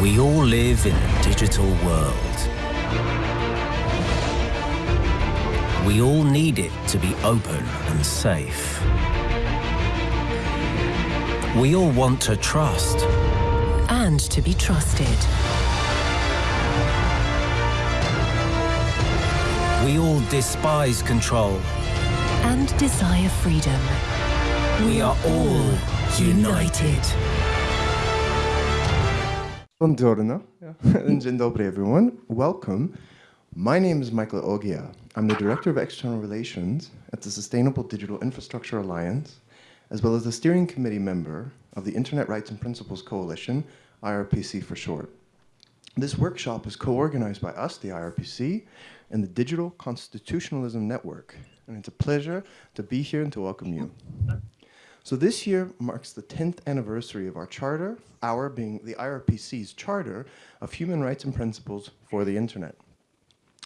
We all live in a digital world. We all need it to be open and safe. We all want to trust. And to be trusted. We all despise control. And desire freedom. We are all united. Buongiorno and dzień dobry, everyone. Welcome. My name is Michael Oghia. I'm the Director of External Relations at the Sustainable Digital Infrastructure Alliance, as well as the steering committee member of the Internet Rights and Principles Coalition, IRPC for short. This workshop is co-organized by us, the IRPC, and the Digital Constitutionalism Network. And it's a pleasure to be here and to welcome you. So this year marks the 10th anniversary of our charter, our being the IRPC's charter of human rights and principles for the internet.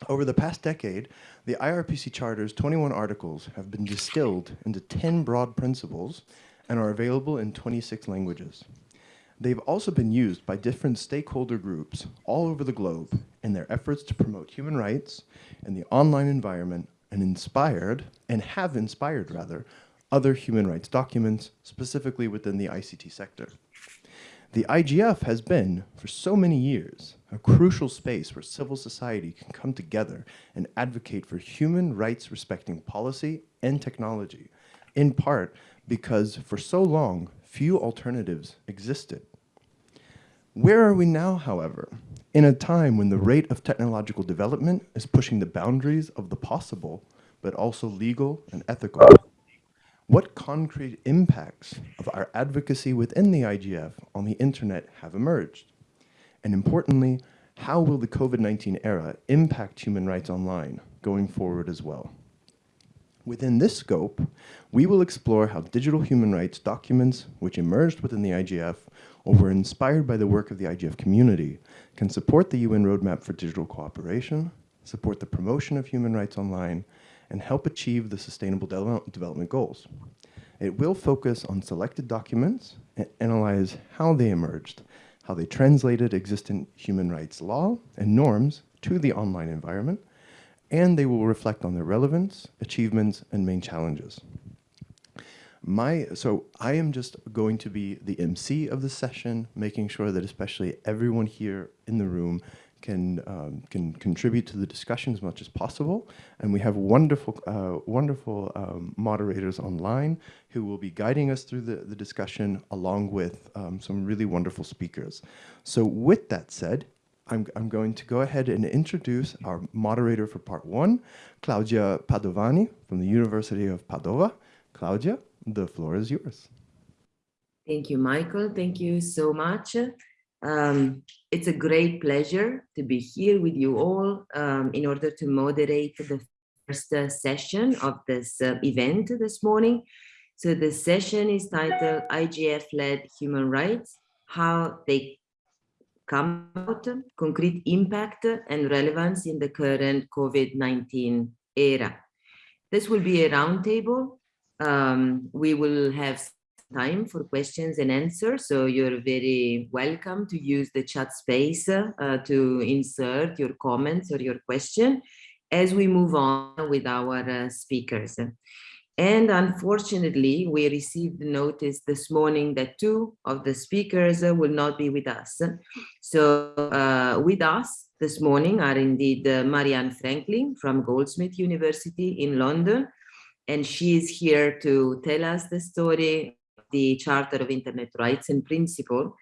Over the past decade, the IRPC Charter's 21 articles have been distilled into 10 broad principles and are available in 26 languages. They've also been used by different stakeholder groups all over the globe in their efforts to promote human rights in the online environment and inspired, and have inspired rather, other human rights documents, specifically within the ICT sector. The IGF has been, for so many years, a crucial space where civil society can come together and advocate for human rights respecting policy and technology, in part because for so long, few alternatives existed. Where are we now, however? In a time when the rate of technological development is pushing the boundaries of the possible, but also legal and ethical. What concrete impacts of our advocacy within the IGF on the internet have emerged? And importantly, how will the COVID-19 era impact human rights online going forward as well? Within this scope, we will explore how digital human rights documents, which emerged within the IGF or were inspired by the work of the IGF community, can support the UN Roadmap for Digital Cooperation, support the promotion of human rights online, and help achieve the Sustainable De Development Goals. It will focus on selected documents and analyze how they emerged, how they translated existing human rights law and norms to the online environment, and they will reflect on their relevance, achievements, and main challenges. My, so I am just going to be the MC of the session, making sure that especially everyone here in the room can um, can contribute to the discussion as much as possible. And we have wonderful uh, wonderful um, moderators online who will be guiding us through the, the discussion along with um, some really wonderful speakers. So with that said, I'm, I'm going to go ahead and introduce our moderator for part one, Claudia Padovani from the University of Padova. Claudia, the floor is yours. Thank you, Michael. Thank you so much. Um, it's a great pleasure to be here with you all um, in order to moderate the first uh, session of this uh, event this morning. So the session is titled IGF-led human rights, how they come out, concrete impact and relevance in the current COVID-19 era. This will be a roundtable. Um, we will have time for questions and answers. So you're very welcome to use the chat space uh, to insert your comments or your question as we move on with our uh, speakers. And unfortunately, we received notice this morning that two of the speakers uh, will not be with us. So uh, with us this morning are indeed uh, Marianne Franklin from Goldsmith University in London, and she is here to tell us the story the Charter of Internet Rights and Principle.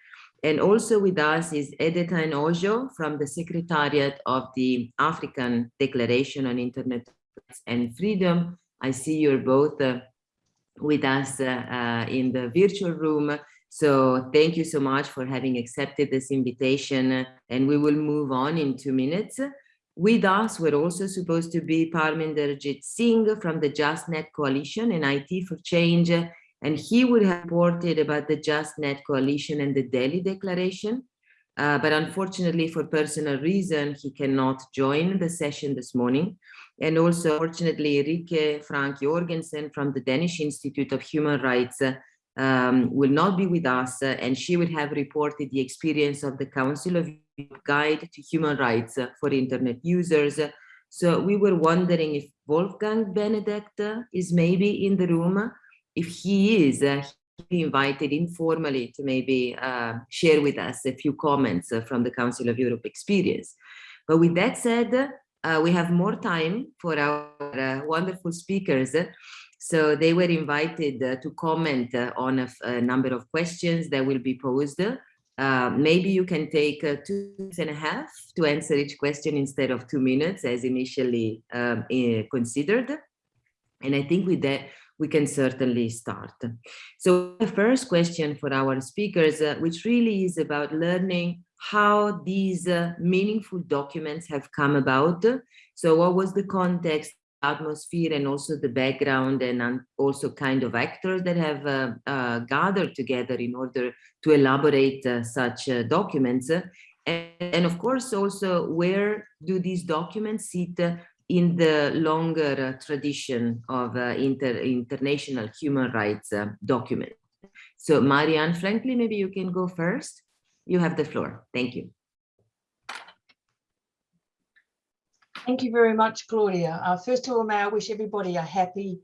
And also with us is Edetaen Ojo from the Secretariat of the African Declaration on Internet Rights and Freedom. I see you're both uh, with us uh, uh, in the virtual room. So thank you so much for having accepted this invitation. And we will move on in two minutes. With us, we're also supposed to be Parminder Jeet Singh from the JustNet Coalition and IT for Change and he would have reported about the JustNet Coalition and the Delhi Declaration. Uh, but unfortunately, for personal reason, he cannot join the session this morning. And also, fortunately, Rikke Frank Jorgensen from the Danish Institute of Human Rights uh, um, will not be with us, uh, and she will have reported the experience of the Council of Guide to Human Rights for Internet Users. So we were wondering if Wolfgang Benedek is maybe in the room. If he is, uh, he invited informally to maybe uh, share with us a few comments uh, from the Council of Europe experience. But with that said, uh, we have more time for our uh, wonderful speakers. So they were invited uh, to comment uh, on a, a, number of questions that will be posed. Uh, maybe you can take two and a half to answer each question instead of two minutes as initially um, considered. And I think with that, we can certainly start. So the first question for our speakers, uh, which really is about learning how these uh, meaningful documents have come about. So what was the context atmosphere and also the background and also kind of actors that have uh, uh, gathered together in order to elaborate uh, such uh, documents. And, and, of course, also where do these documents sit in the longer uh, tradition of uh, inter international human rights documents? So Marianne Franklin, maybe you can go first. You have the floor. Thank you. Thank you very much, Claudia. Uh, first of all, may I wish everybody a happy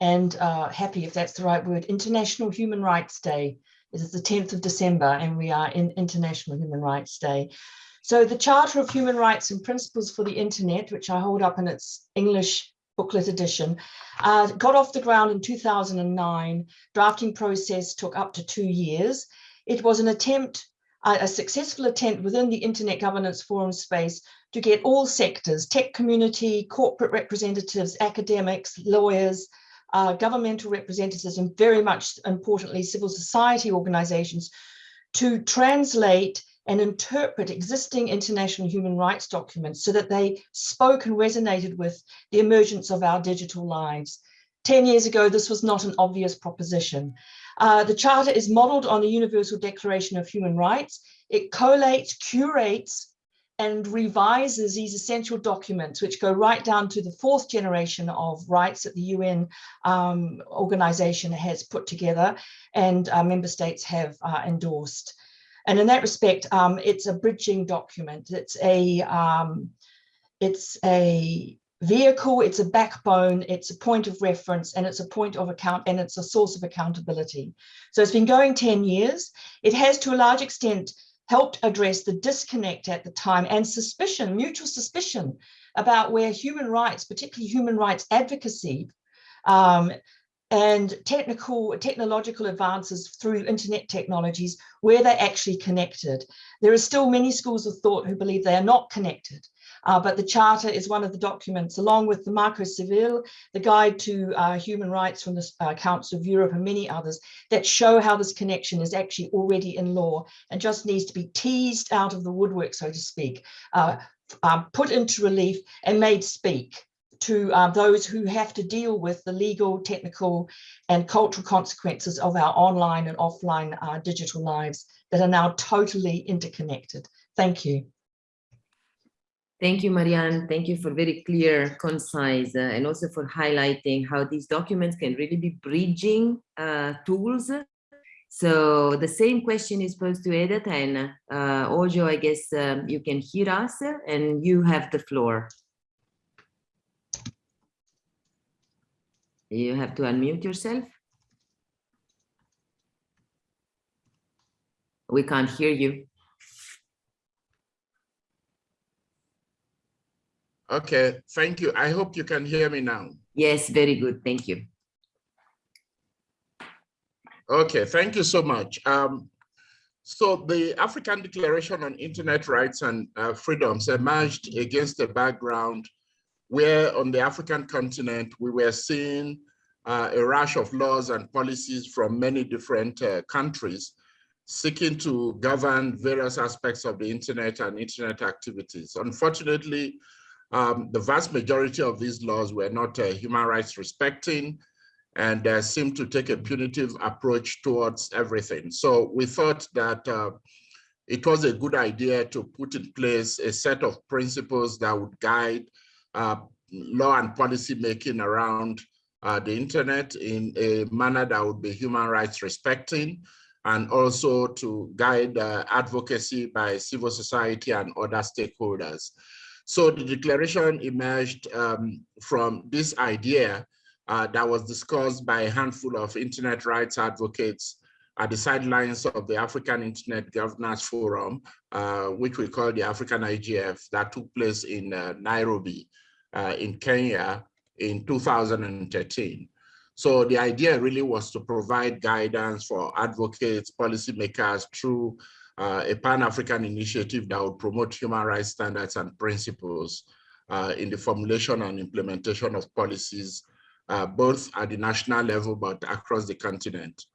and uh, happy, if that's the right word, International Human Rights Day. This is the 10th of December and we are in International Human Rights Day. So the Charter of Human Rights and Principles for the Internet, which I hold up in its English booklet edition, uh, got off the ground in 2009. Drafting process took up to two years. It was an attempt a successful attempt within the Internet Governance Forum space to get all sectors, tech community, corporate representatives, academics, lawyers, uh, governmental representatives, and very much importantly, civil society organizations to translate and interpret existing international human rights documents so that they spoke and resonated with the emergence of our digital lives. 10 years ago, this was not an obvious proposition. Uh, the Charter is modeled on the Universal Declaration of Human Rights. It collates, curates, and revises these essential documents, which go right down to the fourth generation of rights that the UN um, organization has put together and uh, member states have uh, endorsed. And in that respect, um, it's a bridging document. It's a, um, it's a vehicle, it's a backbone, it's a point of reference, and it's a point of account, and it's a source of accountability. So it's been going 10 years. It has to a large extent helped address the disconnect at the time and suspicion, mutual suspicion about where human rights, particularly human rights advocacy, um, and technical technological advances through internet technologies where they're actually connected. There are still many schools of thought who believe they are not connected. Uh, but the Charter is one of the documents, along with the Marco Civil, the Guide to uh, Human Rights from the uh, Council of Europe and many others, that show how this connection is actually already in law and just needs to be teased out of the woodwork, so to speak, uh, um, put into relief and made speak to uh, those who have to deal with the legal, technical and cultural consequences of our online and offline uh, digital lives that are now totally interconnected. Thank you. Thank you, Marianne. Thank you for very clear, concise, uh, and also for highlighting how these documents can really be bridging uh, tools. So the same question is posed to Edetaen uh, Ojo, I guess um, you can hear us and you have the floor. You have to unmute yourself. We can't hear you. Okay, thank you. I hope you can hear me now. Yes, very good. Thank you. Okay, thank you so much. Um, so the African Declaration on Internet Rights and uh, Freedoms emerged against the background where on the African continent, we were seeing uh, a rush of laws and policies from many different uh, countries seeking to govern various aspects of the internet and internet activities. Unfortunately, um, the vast majority of these laws were not uh, human rights respecting and uh, seemed to take a punitive approach towards everything. So we thought that uh, it was a good idea to put in place a set of principles that would guide uh, law and policy making around uh, the internet in a manner that would be human rights respecting, and also to guide uh, advocacy by civil society and other stakeholders. So the declaration emerged um, from this idea uh, that was discussed by a handful of internet rights advocates at the sidelines of the African Internet Governance Forum, uh, which we call the African IGF, that took place in uh, Nairobi uh, in Kenya in 2013. So the idea really was to provide guidance for advocates, policymakers through uh, a Pan-African initiative that would promote human rights standards and principles uh, in the formulation and implementation of policies, uh, both at the national level, but across the continent.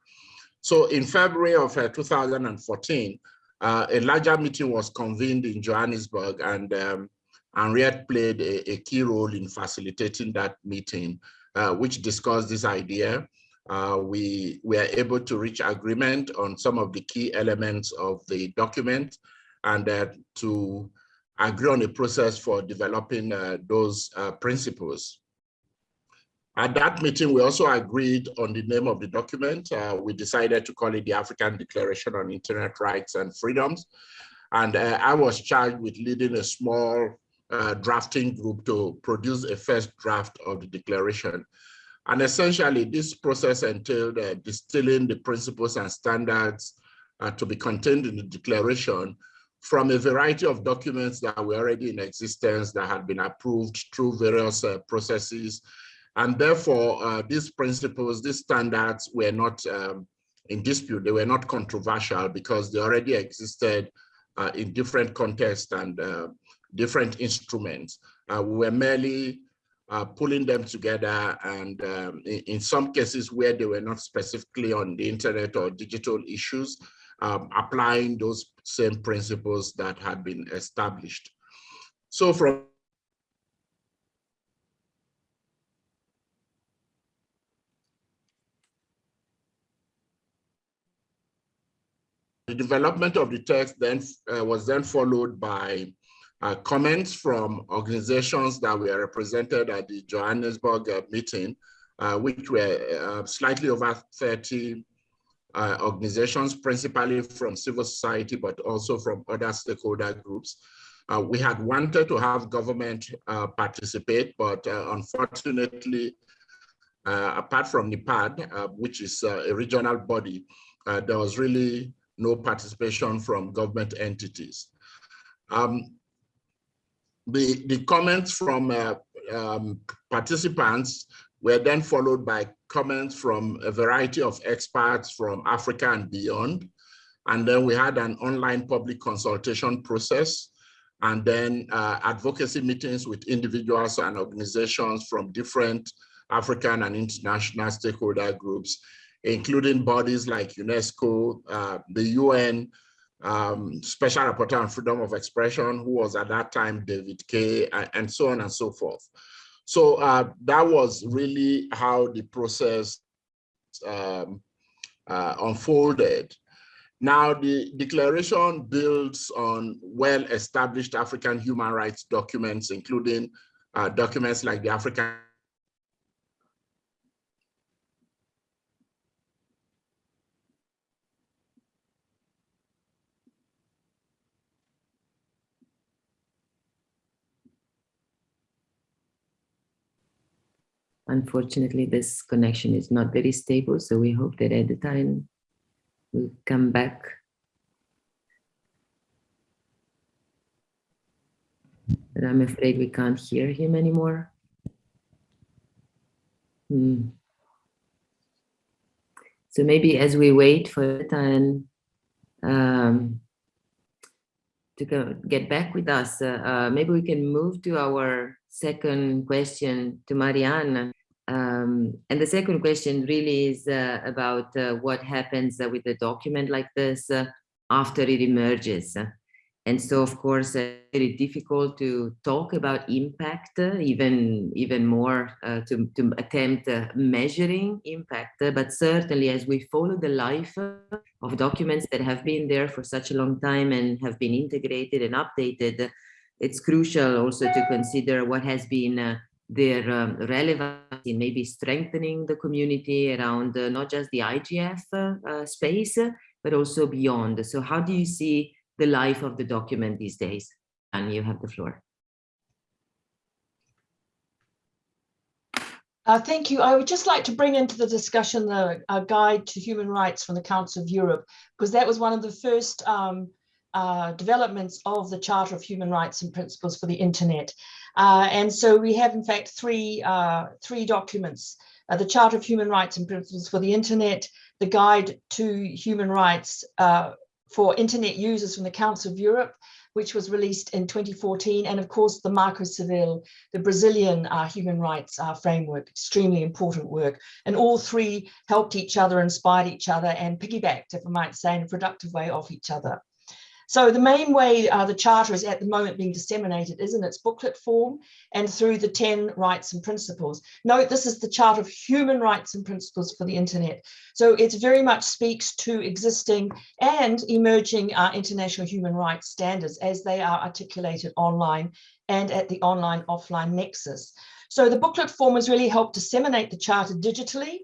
So in February of uh, 2014, uh, a larger meeting was convened in Johannesburg and um, Henriette played a, a, key role in facilitating that meeting, uh, which discussed this idea. Uh, we were able to reach agreement on some of the key elements of the document and uh, to agree on a process for developing uh, those uh, principles. At that meeting, we also agreed on the name of the document. Uh, we decided to call it the African Declaration on Internet Rights and Freedoms. And uh, I was charged with leading a small uh, drafting group to produce a first draft of the declaration. And essentially, this process entailed uh, distilling the principles and standards uh, to be contained in the declaration from a variety of documents that were already in existence that had been approved through various uh, processes and therefore, uh, these principles, these standards were not um, in dispute. They were not controversial because they already existed in different contexts and different instruments. Uh, we were merely uh, pulling them together and um, in, in, some cases where they were not specifically on the internet or digital issues, um, applying those same principles that had been established. So from The development of the text then uh, was then followed by uh, comments from organizations that were represented at the Johannesburg uh, meeting, uh, which were uh, slightly over 30 uh, organizations, principally from civil society, but also from other stakeholder groups. we had wanted to have government participate, but unfortunately, apart from NEPAD, which is a regional body, there was really no participation from government entities. Um, the, the comments from uh, um, participants were then followed by comments from a variety of experts from Africa and beyond. And then we had an online public consultation process and then uh, advocacy meetings with individuals and organizations from different African and international stakeholder groups including bodies like UNESCO, uh, the UN, um, Special Rapporteur on Freedom of Expression, who was at that time David Kaye, and so on and so forth. So uh, that was really how the process um, uh, unfolded. Now, the declaration builds on well-established African human rights documents, including uh, documents like the African Unfortunately, this connection is not very stable, so we hope that at the time we'll come back. But I'm afraid we can't hear him anymore. Hmm. So maybe as we wait for time um, to go, get back with us, uh, uh, maybe we can move to our second question to Marianne. Um, and the second question really is uh, about uh, what happens uh, with a document like this uh, after it emerges. And so, of course, uh, very difficult to talk about impact, uh, even, even more to, to attempt measuring impact. but certainly, as we follow the life of documents that have been there for such a long time and have been integrated and updated, it's crucial also to consider what has been their um, relevance in maybe strengthening the community around uh, not just the IGF uh, uh, space, but also beyond. So how do you see the life of the document these days? And you have the floor. Uh, thank you. I would just like to bring into the discussion the guide to human rights from the Council of Europe, because that was one of the first um, uh, developments of the Charter of Human Rights and Principles for the Internet. Uh, and so we have, in fact, three, uh, three documents, uh, the Charter of Human Rights and Principles for the Internet, the Guide to Human Rights uh, for Internet Users from the Council of Europe, which was released in 2014, and of course the Marco Civil, the Brazilian uh, human rights uh, framework, extremely important work. And all three helped each other, inspired each other, and piggybacked, if I might say, in a productive way off each other. So the main way uh, the Charter is at the moment being disseminated is in its booklet form and through the 10 rights and principles. Note, this is the Charter of Human Rights and Principles for the Internet. So it very much speaks to existing and emerging uh, international human rights standards as they are articulated online and at the online offline nexus. So the booklet form has really helped disseminate the Charter digitally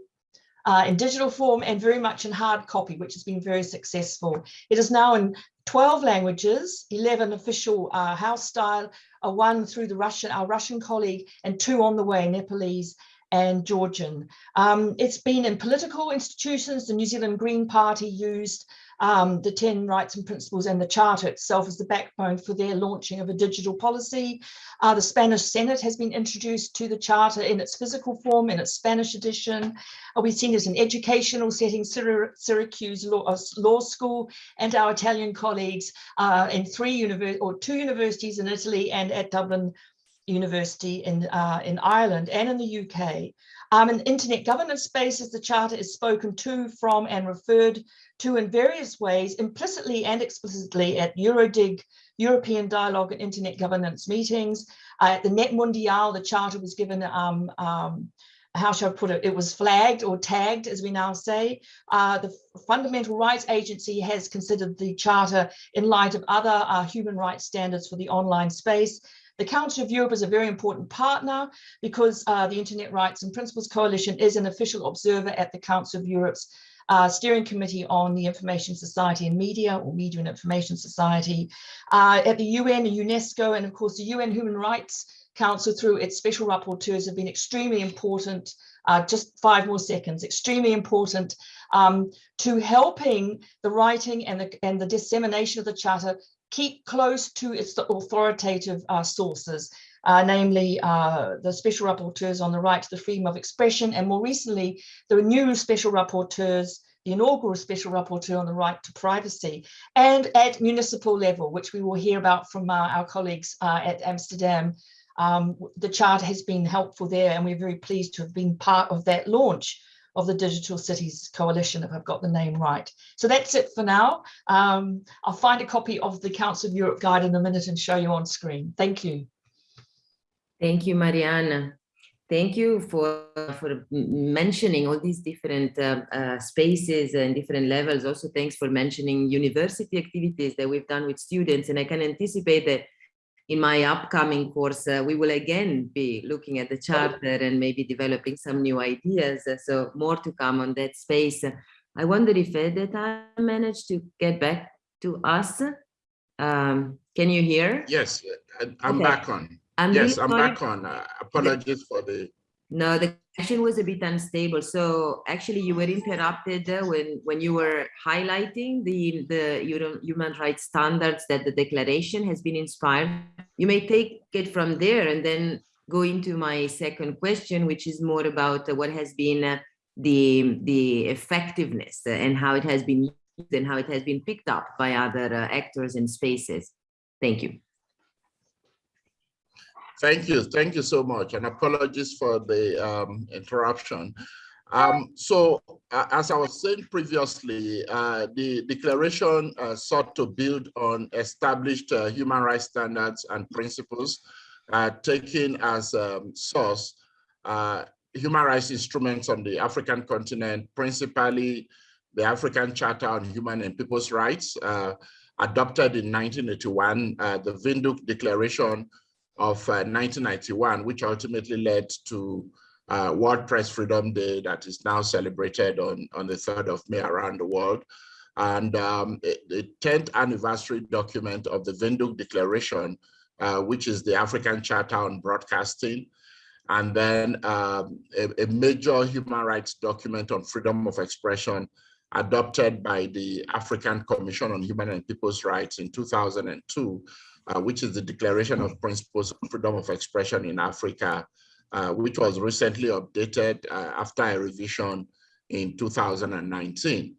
uh, in digital form and very much in hard copy, which has been very successful. It is now in 12 languages, 11 official uh, house style, one through the Russian, our Russian colleague, and two on the way, Nepalese and Georgian. Um, it's been in political institutions, the New Zealand Green Party used um, the 10 rights and principles and the charter itself as the backbone for their launching of a digital policy. Uh, the Spanish Senate has been introduced to the charter in its physical form, in its Spanish edition. Uh, we've seen it in educational settings, Syracuse Law, uh, Law School, and our Italian colleagues uh, in three or two universities in Italy and at Dublin University in, uh, in Ireland and in the UK. Um, in internet governance spaces, the Charter is spoken to, from and referred to in various ways, implicitly and explicitly at EuroDIG, European Dialogue and Internet Governance meetings. Uh, at the NETmundial, the Charter was given, um, um, how shall I put it, it was flagged or tagged, as we now say. Uh, the Fundamental Rights Agency has considered the Charter in light of other uh, human rights standards for the online space. The Council of Europe is a very important partner because uh, the Internet Rights and Principles Coalition is an official observer at the Council of Europe's uh, Steering Committee on the Information Society and Media, or Media and Information Society, uh, at the UN UNESCO, and of course the UN Human Rights Council through its special rapporteurs have been extremely important, uh, just five more seconds, extremely important um, to helping the writing and the, and the dissemination of the Charter keep close to its authoritative uh, sources, uh, namely uh, the special rapporteurs on the right to the freedom of expression, and more recently, the new special rapporteurs, the inaugural special rapporteur on the right to privacy, and at municipal level, which we will hear about from uh, our colleagues uh, at Amsterdam. Um, the chart has been helpful there, and we're very pleased to have been part of that launch of the Digital Cities Coalition, if I've got the name right. So that's it for now. Um, I'll find a copy of the Council of Europe guide in a minute and show you on screen. Thank you. Thank you, Mariana. Thank you for, for mentioning all these different uh, uh, spaces and different levels. Also, thanks for mentioning university activities that we've done with students. And I can anticipate that in my upcoming course, uh, we will again be looking at the charter and maybe developing some new ideas. Uh, so more to come on that space. I wonder if Edetaen managed to get back to us. Um, can you hear? Yes, I'm okay. back on. I'm yes, really I'm back on. Uh, apologies for the no, the connection was a bit unstable. So actually you were interrupted when, when you were highlighting the, the human rights standards that the declaration has been inspired. You may take it from there and then go into my second question, which is more about what has been uh, the, the effectiveness and how it has been used and how it has been picked up by other uh, actors and spaces. Thank you. Thank you. Thank you so much. And apologies for the um, interruption. Um, so uh, as I was saying previously, uh, the declaration uh, sought to build on established uh, human rights standards and principles, uh, taking as um, source uh, human rights instruments on the African continent, principally the African Charter on Human and People's Rights, adopted in 1981, the Windhoek Declaration of 1991, which ultimately led to uh, World Press Freedom Day that is now celebrated on, on the 3rd of May around the world. And um, the 10th anniversary document of the Windhoek Declaration, uh, which is the African Charter on Broadcasting, and then um, a, a, major human rights document on freedom of expression adopted by the African Commission on Human and People's Rights in 2002, uh, which is the Declaration of Principles of Freedom of Expression in Africa, uh, which was recently updated uh, after a revision in 2019.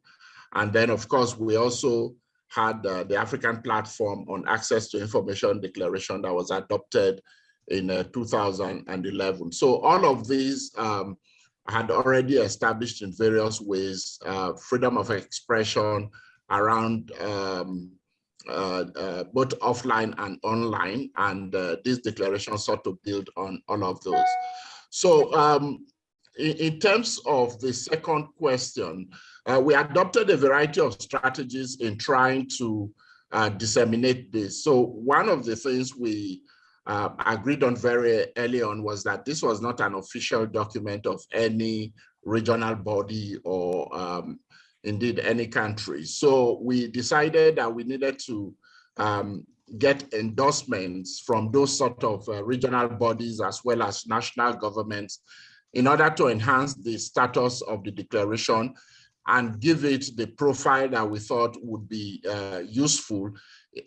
And then, of course, we also had uh, the African Platform on Access to Information Declaration that was adopted in uh, 2011. So all of these um, had already established in various ways uh, freedom of expression around um, both offline and online, and uh, this declaration sought to build on all of those. So um, in, in, terms of the second question, uh, we adopted a variety of strategies in trying to uh, disseminate this. So one of the things we uh, agreed on very early on was that this was not an official document of any regional body or um, indeed any country. So we decided that we needed to um, get endorsements from those sort of uh, regional bodies as well as national governments in order to enhance the status of the declaration and give it the profile that we thought would be uh, useful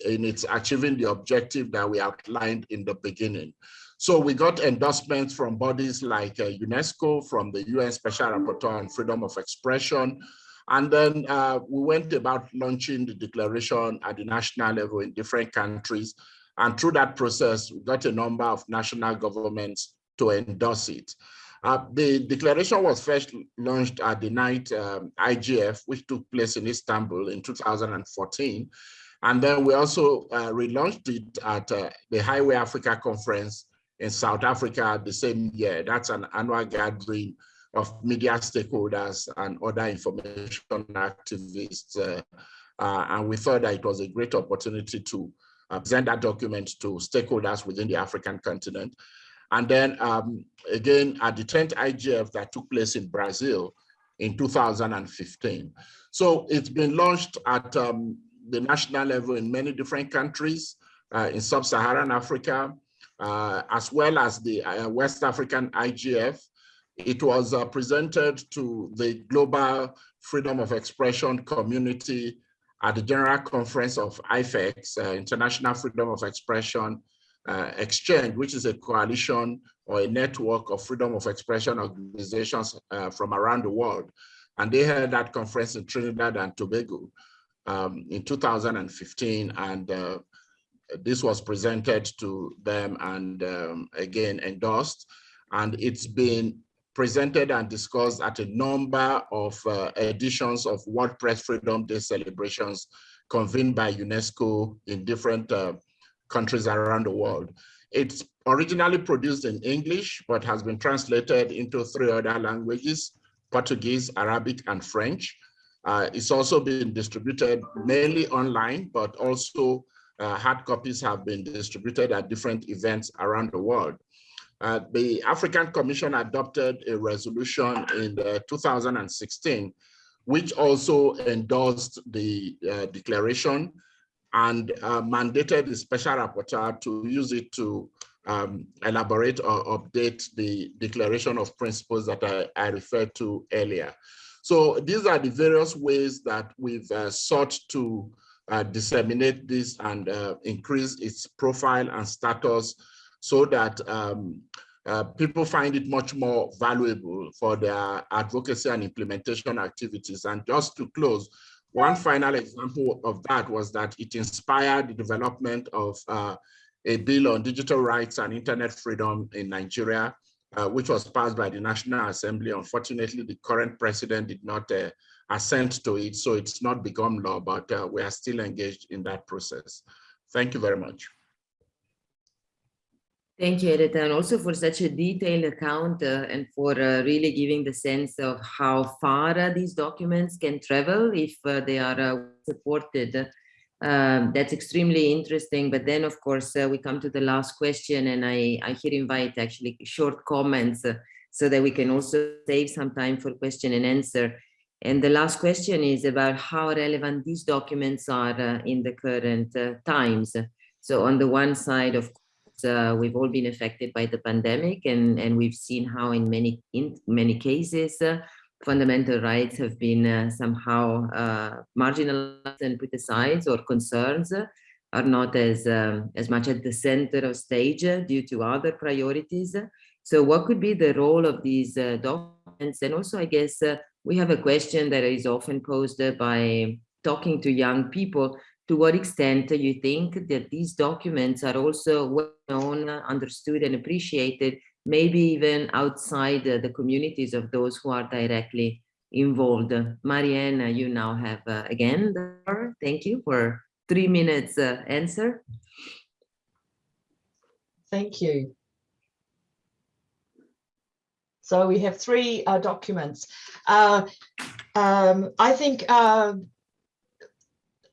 in its achieving the objective that we outlined in the beginning. So we got endorsements from bodies like uh, UNESCO, from the UN Special Rapporteur on Freedom of Expression, and then uh, we went about launching the declaration at the national level in different countries. And through that process, we got a number of national governments to endorse it. Uh, the declaration was first launched at the night um, IGF, which took place in Istanbul in 2014. And then we also uh, relaunched it at uh, the Highway Africa Conference in South Africa the same year. That's an annual gathering of media stakeholders and other information activists. Uh, uh, and we thought that it was a great opportunity to uh, present that document to stakeholders within the African continent. And then um, again, at the 10th IGF that took place in Brazil in 2015. So it's been launched at um, the national level in many different countries uh, in sub-Saharan Africa, uh, as well as the uh, West African IGF, it was uh, presented to the global freedom of expression community at the General Conference of IFEX, uh, International Freedom of Expression uh, Exchange, which is a coalition or a network of freedom of expression organizations uh, from around the world. And they held that conference in Trinidad and Tobago um, in 2015. And uh, this was presented to them and um, again endorsed. And it's been presented and discussed at a number of uh, editions of World Press Freedom Day celebrations convened by UNESCO in different uh, countries around the world. It's originally produced in English, but has been translated into three other languages, Portuguese, Arabic, and French. Uh, it's also been distributed mainly online, but also uh, hard copies have been distributed at different events around the world. Uh, the African Commission adopted a resolution in 2016, which also endorsed the uh, declaration and uh, mandated the special rapporteur to use it to um, elaborate or update the declaration of principles that I, I, referred to earlier. So these are the various ways that we've uh, sought to uh, disseminate this and uh, increase its profile and status so that um, uh, people find it much more valuable for their advocacy and implementation activities. And just to close, one final example of that was that it inspired the development of uh, a bill on digital rights and internet freedom in Nigeria, uh, which was passed by the National Assembly. Unfortunately, the current president did not uh, assent to it, so it's not become law, but uh, we are still engaged in that process. Thank you very much. Thank you, Edetaen, and also for such a detailed account uh, and for uh, really giving the sense of how far uh, these documents can travel if uh, they are uh, supported Um, that's extremely interesting. But then, of course, uh, we come to the last question, and I, I here invite actually short comments so that we can also save some time for question and answer. And the last question is about how relevant these documents are in the current times. So on the one side, of uh, we've all been affected by the pandemic, and, and we've seen how in many in many cases uh, fundamental rights have been uh, somehow uh, marginalized and put aside or concerns are not as um, as much at the center of stage due to other priorities. So what could be the role of these uh, documents? And also, I guess uh, we have a question that is often posed by talking to young people. To what extent do you think that these documents are also well known, understood, and appreciated maybe even outside the communities of those who are directly involved. Marianne, you now have uh, again, thank you for three minutes uh, answer. Thank you. So we have three uh, documents. Uh, um, I think uh,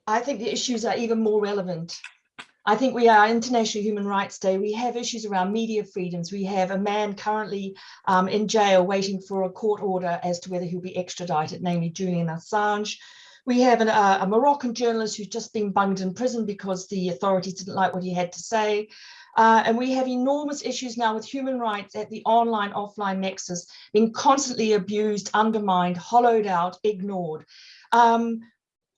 I think the issues are even more relevant I think we are International Human Rights Day. We have issues around media freedoms. We have a man currently um, in jail waiting for a court order as to whether he'll be extradited, namely Julian Assange. We have an, uh, a Moroccan journalist who's just been bunged in prison because the authorities didn't like what he had to say. Uh, and we have enormous issues now with human rights at the online offline nexus being constantly abused, undermined, hollowed out, ignored. Um,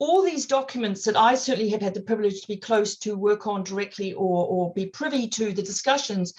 all these documents that I certainly have had the privilege to be close to work on directly or, or be privy to the discussions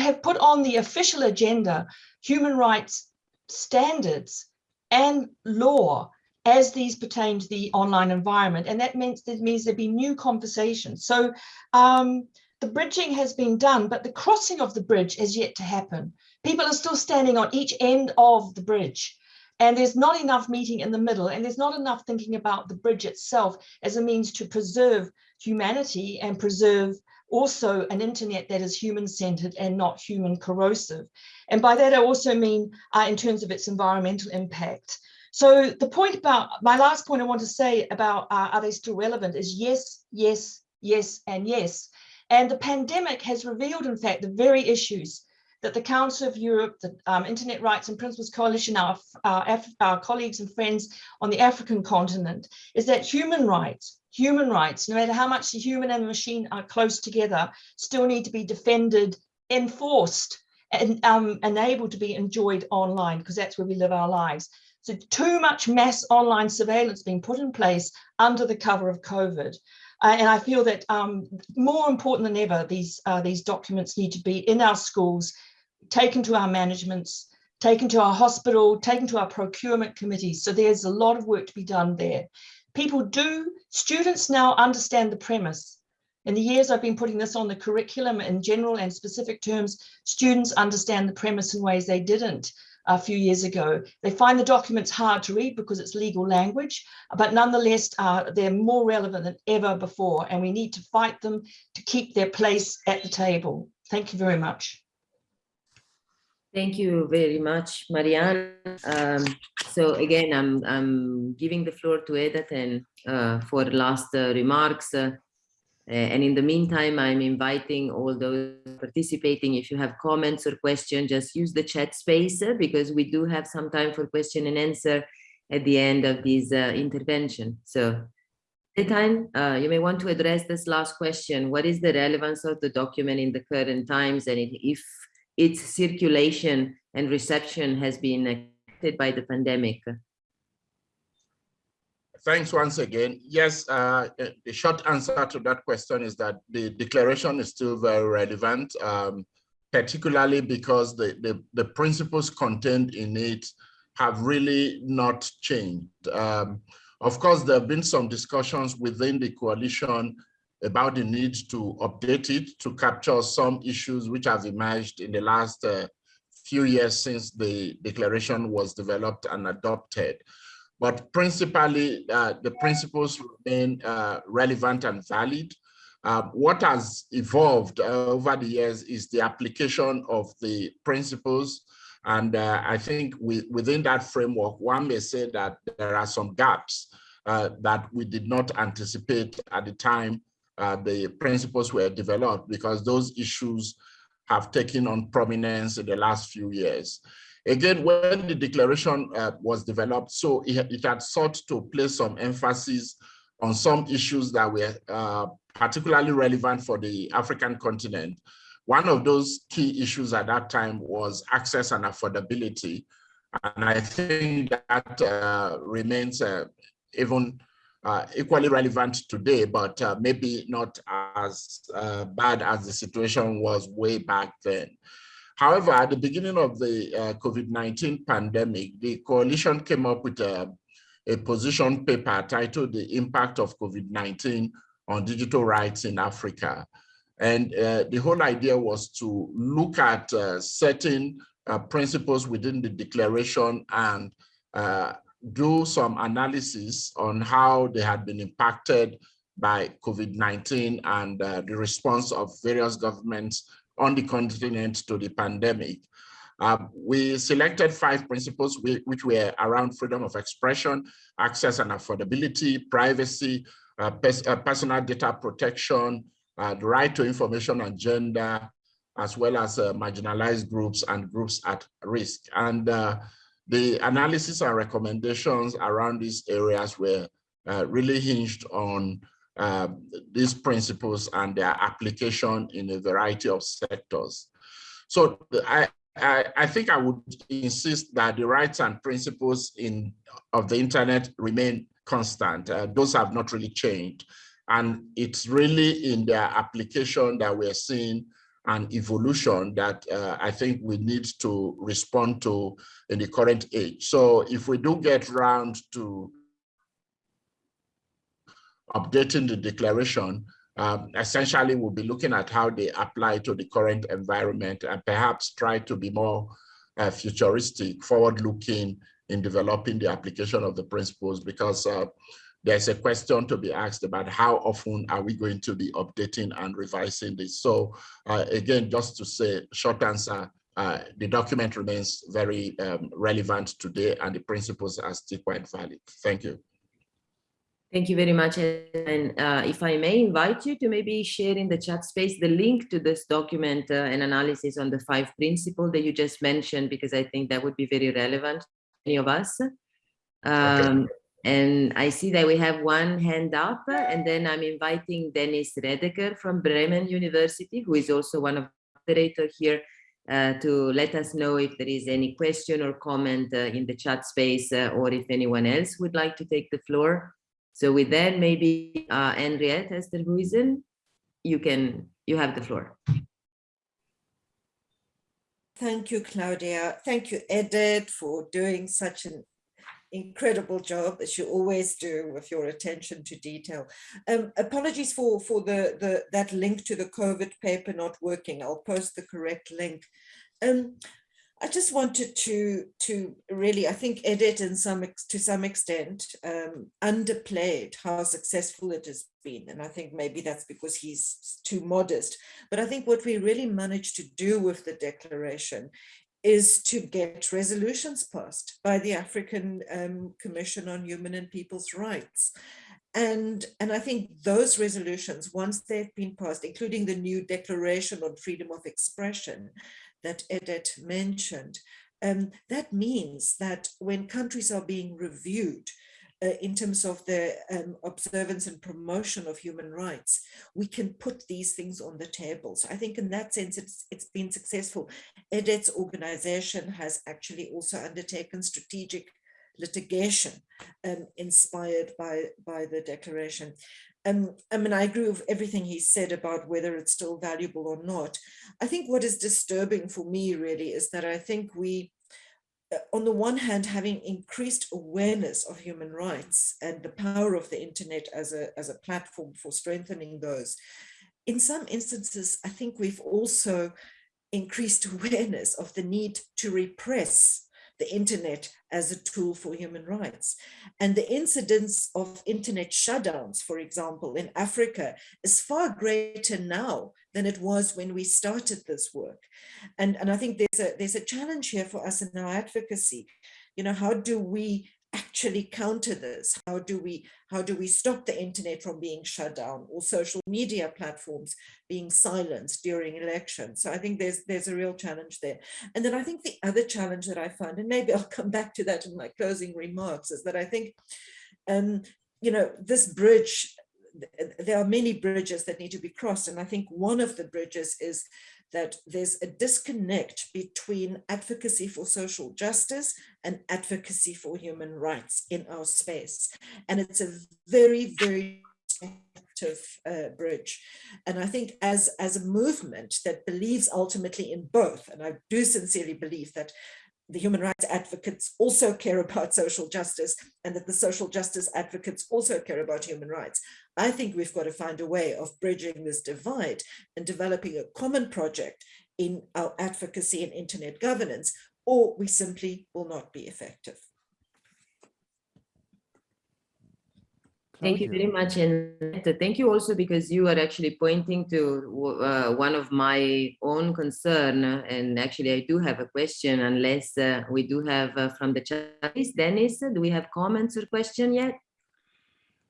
have put on the official agenda human rights standards and law as these pertain to the online environment. And that means that means there'd be new conversations. So um, the bridging has been done, but the crossing of the bridge has yet to happen. People are still standing on each end of the bridge. And there's not enough meeting in the middle, and there's not enough thinking about the bridge itself as a means to preserve humanity and preserve also an internet that is human-centered and not human corrosive. And by that, I also mean uh, in terms of its environmental impact. So the point about, my last point I want to say about uh, are they still relevant is yes, yes, yes, and yes. And the pandemic has revealed, in fact, the very issues that the Council of Europe, the um, Internet Rights and Principles Coalition, our, our, our colleagues and friends on the African continent, is that human rights, human rights, no matter how much the human and the machine are close together, still need to be defended, enforced, and, um, and able to be enjoyed online, because that's where we live our lives. So too much mass online surveillance being put in place under the cover of COVID. Uh, and I feel that um, more important than ever, these, uh, these documents need to be in our schools, taken to our managements, taken to our hospital, taken to our procurement committees. So there's a lot of work to be done there. People do, students now understand the premise. In the years I've been putting this on the curriculum in general and specific terms, students understand the premise in ways they didn't a few years ago. They find the documents hard to read because it's legal language, but nonetheless, uh, they're more relevant than ever before, and we need to fight them to keep their place at the table. Thank you very much. Thank you very much, Marianne. Um, so again, I'm, I'm giving the floor to Edetaen uh, for last uh, remarks. Uh, and in the meantime, I'm inviting all those participating, if you have comments or questions, just use the chat space uh, because we do have some time for question and answer at the end of this uh, intervention. So time, uh, you may want to address this last question. What is the relevance of the document in the current times? And if its circulation and reception has been affected by the pandemic? Thanks once again. Yes, uh, the short answer to that question is that the declaration is still very relevant, um, particularly because the, the, the, principles contained in it have really not changed. Um, of course, there have been some discussions within the coalition about the need to update it to capture some issues which have emerged in the last uh, few years since the declaration was developed and adopted. But principally, uh, the principles remain uh, relevant and valid. Uh, what has evolved uh, over the years is the application of the principles. And uh, I think we, within that framework, one may say that there are some gaps uh, that we did not anticipate at the time uh, the principles were developed because those issues have taken on prominence in the last few years. Again, when the declaration uh, was developed, so it, it, had sought to place some emphasis on some issues that were uh, particularly relevant for the African continent. One of those key issues at that time was access and affordability. And I think that uh, remains uh, even uh, equally relevant today, but uh, maybe not as uh, bad as the situation was way back then. However, at the beginning of the uh, COVID-19 pandemic, the coalition came up with a, a position paper titled The Impact of COVID-19 on Digital Rights in Africa. And uh, the whole idea was to look at uh, certain principles within the declaration and uh, do some analysis on how they had been impacted by COVID-19 and uh, the response of various governments on the continent to the pandemic. Uh, we selected five principles which were around freedom of expression, access and affordability, privacy, uh, pers uh, personal data protection, uh, the right to information and gender, as well as uh, marginalized groups and groups at risk. And the analysis and recommendations around these areas were really hinged on uh, these principles and their application in a variety of sectors. So I, I, I, think I would insist that the rights and principles in of the internet remain constant. Uh, those have not really changed. And it's really in their application that we're seeing an evolution that uh, I think we need to respond to in the current age. So if we do get round to updating the declaration, um, essentially we'll be looking at how they apply to the current environment and perhaps try to be more uh, futuristic, forward-looking in developing the application of the principles because uh, there's a question to be asked about how often are we going to be updating and revising this. So uh, again, just to say, short answer, uh, the document remains very um, relevant today and the principles are still quite valid. Thank you. Thank you very much. And uh, if I may invite you to maybe share in the chat space the link to this document uh, and analysis on the five principles that you just mentioned, because I think that would be very relevant to any of us. Um, okay. And I see that we have one hand up and then I'm inviting Dennis Redeker from Bremen University, who is also one of the moderators here uh, to let us know if there is any question or comment uh, in the chat space uh, or if anyone else would like to take the floor. So with that, maybe uh, Henriette Esterhuysen, you can, you have the floor. Thank you, Claudia. Thank you, Edetaen, for doing such an incredible job as you always do with your attention to detail. Um, apologies for, for the, the that link to the COVID paper not working. I'll post the correct link. Um, I just wanted to to really, I think, Edetaen some to some extent um, underplayed how successful it has been, and I think maybe that's because he's too modest. But I think what we really managed to do with the declaration is to get resolutions passed by the African um, Commission on Human and People's Rights. And, and I think those resolutions, once they've been passed, including the new Declaration on Freedom of Expression, that Edetaen mentioned. Um, that means that when countries are being reviewed in terms of the um, observance and promotion of human rights, we can put these things on the table. So I think in that sense, it's, it's been successful. Edetaen's organization has actually also undertaken strategic litigation um, inspired by, by the declaration. Um, I mean, I agree with everything he said about whether it's still valuable or not. I think what is disturbing for me really is that I think we, uh, Uh, on the one hand, having increased awareness of human rights and the power of the internet as a, as a platform for strengthening those, in some instances, I think we've also increased awareness of the need to repress the internet as a tool for human rights. And the incidence of internet shutdowns, for example, in Africa is far greater now than it was when we started this work. And, and I think there's a, there's a challenge here for us in our advocacy. You know, how do we actually counter this? How do we how do we stop the internet from being shut down or social media platforms being silenced during elections? So I think there's there's a real challenge there. And then I think the other challenge that I find, and maybe I'll come back to that in my closing remarks, is that I think, um, you know, this bridge there are many bridges that need to be crossed. And I think one of the bridges is that there's a disconnect between advocacy for social justice and advocacy for human rights in our space. And it's a very, very uh, bridge. And I think as, as a movement that believes ultimately in both, and I do sincerely believe that the human rights advocates also care about social justice and that the social justice advocates also care about human rights. I think we've got to find a way of bridging this divide and developing a common project in our advocacy and internet governance, or we simply will not be effective. Thank you very much. And thank you also because you are actually pointing to uh, one of my own concern. And actually, I do have a question, unless uh, we do have uh, from the chat. Dennis, do we have comments or question yet?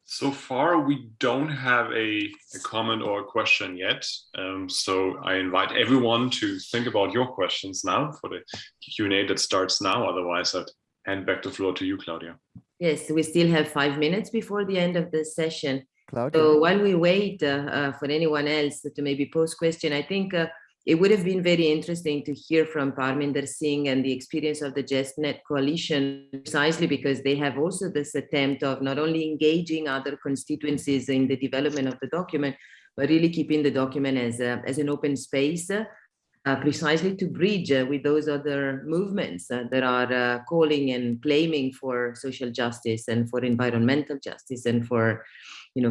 So far, we don't have a, a comment or a question yet. Um, so I invite everyone to think about your questions now for the Q&A that starts now. Otherwise, I'd hand back the floor to you, Claudia. Yes, we still have five minutes before the end of the session. Claudia. So while we wait uh, uh, for anyone else to maybe pose question, I think uh, it would have been very interesting to hear from Parminder Singh and the experience of the JustNet coalition, precisely because they have also this attempt of not only engaging other constituencies in the development of the document, but really keeping the document as, a, as an open space uh, precisely to bridge uh, with those other movements uh, that are uh, calling and claiming for social justice and for environmental justice and for you know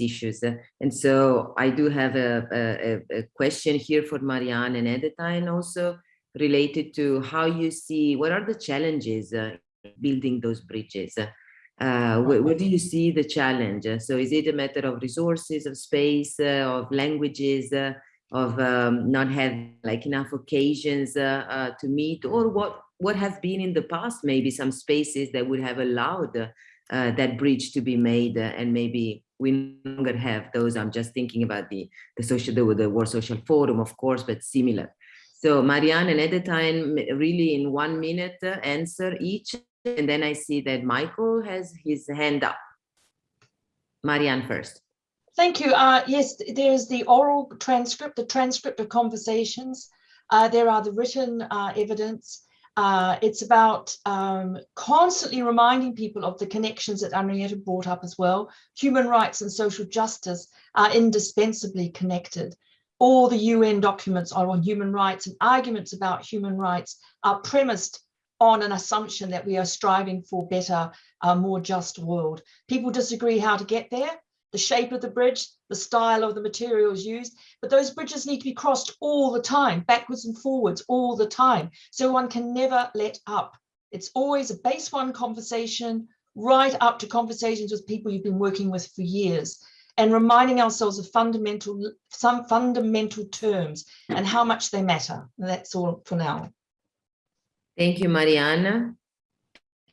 issues and so i do have a, a, a question here for marianne and Edetaen also related to how you see what are the challenges uh, building those bridges uh, where, where, do you see the challenge? So is it a matter of resources, of space, uh, of languages, uh, of um, not having like enough occasions uh, uh, to meet or what what have been in the past maybe some spaces that would have allowed uh, that bridge to be made uh, and maybe we no longer have those. I'm just thinking about the the social the, the world social forum of course but similar. So marianne and Edetaen really in one minute uh, answer each and then i see that michael has his hand up. Marianne first Thank you. Uh, yes, there's the oral transcript, the transcript of conversations. Uh, there are the written uh, evidence. Uh, it's about um, constantly reminding people of the connections that Henrietta brought up as well. Human rights and social justice are indispensably connected. All the UN documents are on human rights and arguments about human rights are premised on an assumption that we are striving for a better, more just world. People disagree how to get there the shape of the bridge, the style of the materials used, but those bridges need to be crossed all the time, backwards and forwards all the time. So one can never let up. It's always a base one conversation, right up to conversations with people you've been working with for years and reminding ourselves of fundamental, some fundamental terms and how much they matter. And that's all for now. Thank you, Mariana.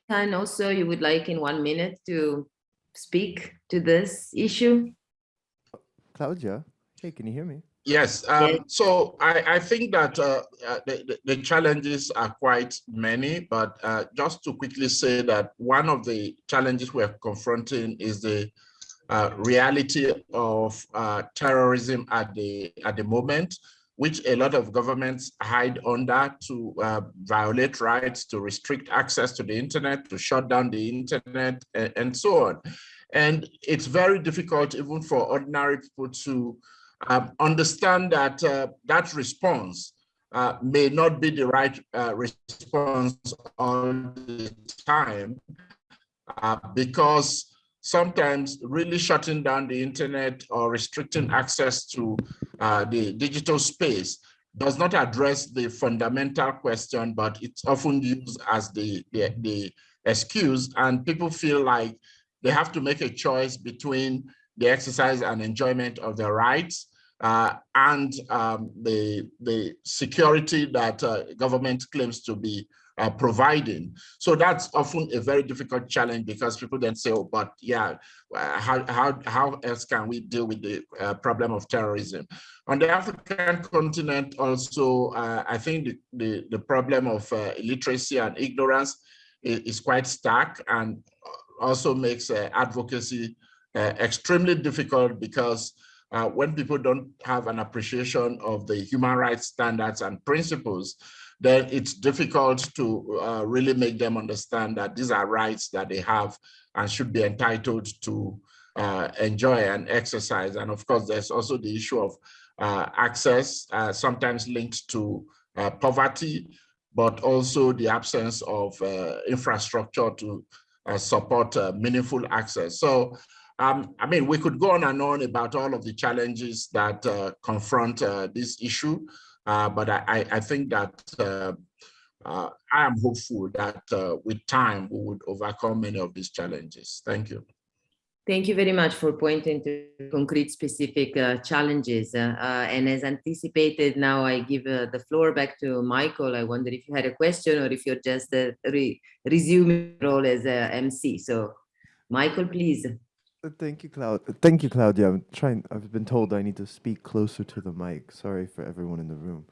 And also you would like in one minute to speak to this issue? Claudia, hey, can you hear me? Yes, um, so I, I, think that uh, uh, the, the, challenges are quite many, but uh, just to quickly say that one of the challenges we're confronting is the uh, reality of uh, terrorism at the at the moment, which a lot of governments hide under to uh, violate rights, to restrict access to the internet, to shut down the internet, and, and so on. And it's very difficult even for ordinary people to um, understand that uh, that response uh, may not be the right uh, response all the time uh, because sometimes really shutting down the internet or restricting access to uh, the digital space does not address the fundamental question, but it's often used as the, the, the excuse. And people feel like they have to make a choice between the exercise and enjoyment of their rights. uh, and um, the, the security that uh, government claims to be uh, providing. So that's often a very difficult challenge because people then say, oh, but yeah, how, how, how else can we deal with the uh, problem of terrorism? On the African continent also, uh, I think the, the, the, problem of uh, illiteracy and ignorance is, is, quite stark and also makes uh, advocacy extremely difficult because when people don't have an appreciation of the human rights standards and principles, then it's difficult to uh, really make them understand that these are rights that they have and should be entitled to uh, enjoy and exercise. And of course, there's also the issue of uh, access, uh, sometimes linked to uh, poverty, but also the absence of uh, infrastructure to support meaningful access. So um, I mean, we could go on and on about all of the challenges that confront this issue. Uh, but I, I, think that uh, uh, I am hopeful that with time we would overcome many of these challenges. Thank you. Thank you very much for pointing to concrete specific uh, challenges. Uh, uh, and as anticipated, now I give the floor back to Michael. I wonder if you had a question or if you're just re resuming role as a MC. So Michael, please. Thank you, Cloud. Thank you, Claudia. I'm trying. I've been told I need to speak closer to the mic. Sorry for everyone in the room,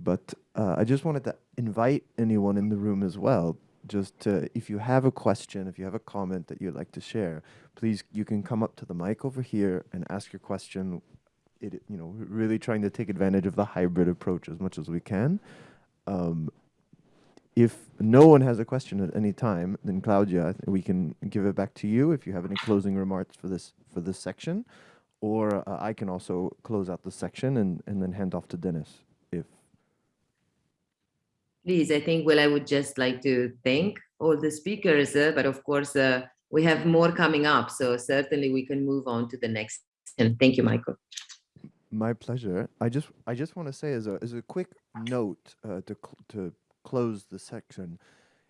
but uh, I just wanted to invite anyone in the room as well. Just to, if you have a question, if you have a comment that you'd like to share, please you can come up to the mic over here and ask your question. It, you know, really trying to take advantage of the hybrid approach as much as we can. Um, if no one has a question at any time, then Claudia, we can give it back to you if you have any closing remarks for this for this section, or uh, I can also close out the section and, and then hand off to Dennis if. Please, I think, well, I would just like to thank all the speakers, uh, but of course, uh, we have more coming up, so certainly we can move on to the next. And thank you, Michael. My pleasure. I just I just want to say as a as a quick note uh, to to close the section,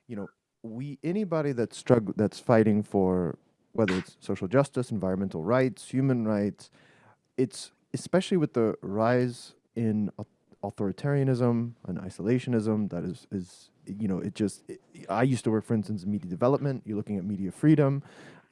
you know, we anybody that's struggle that's fighting for whether it's social justice, environmental rights, human rights, it's especially with the rise in authoritarianism and isolationism that is is you know it just it, I used to work for instance in media development you're looking at media freedom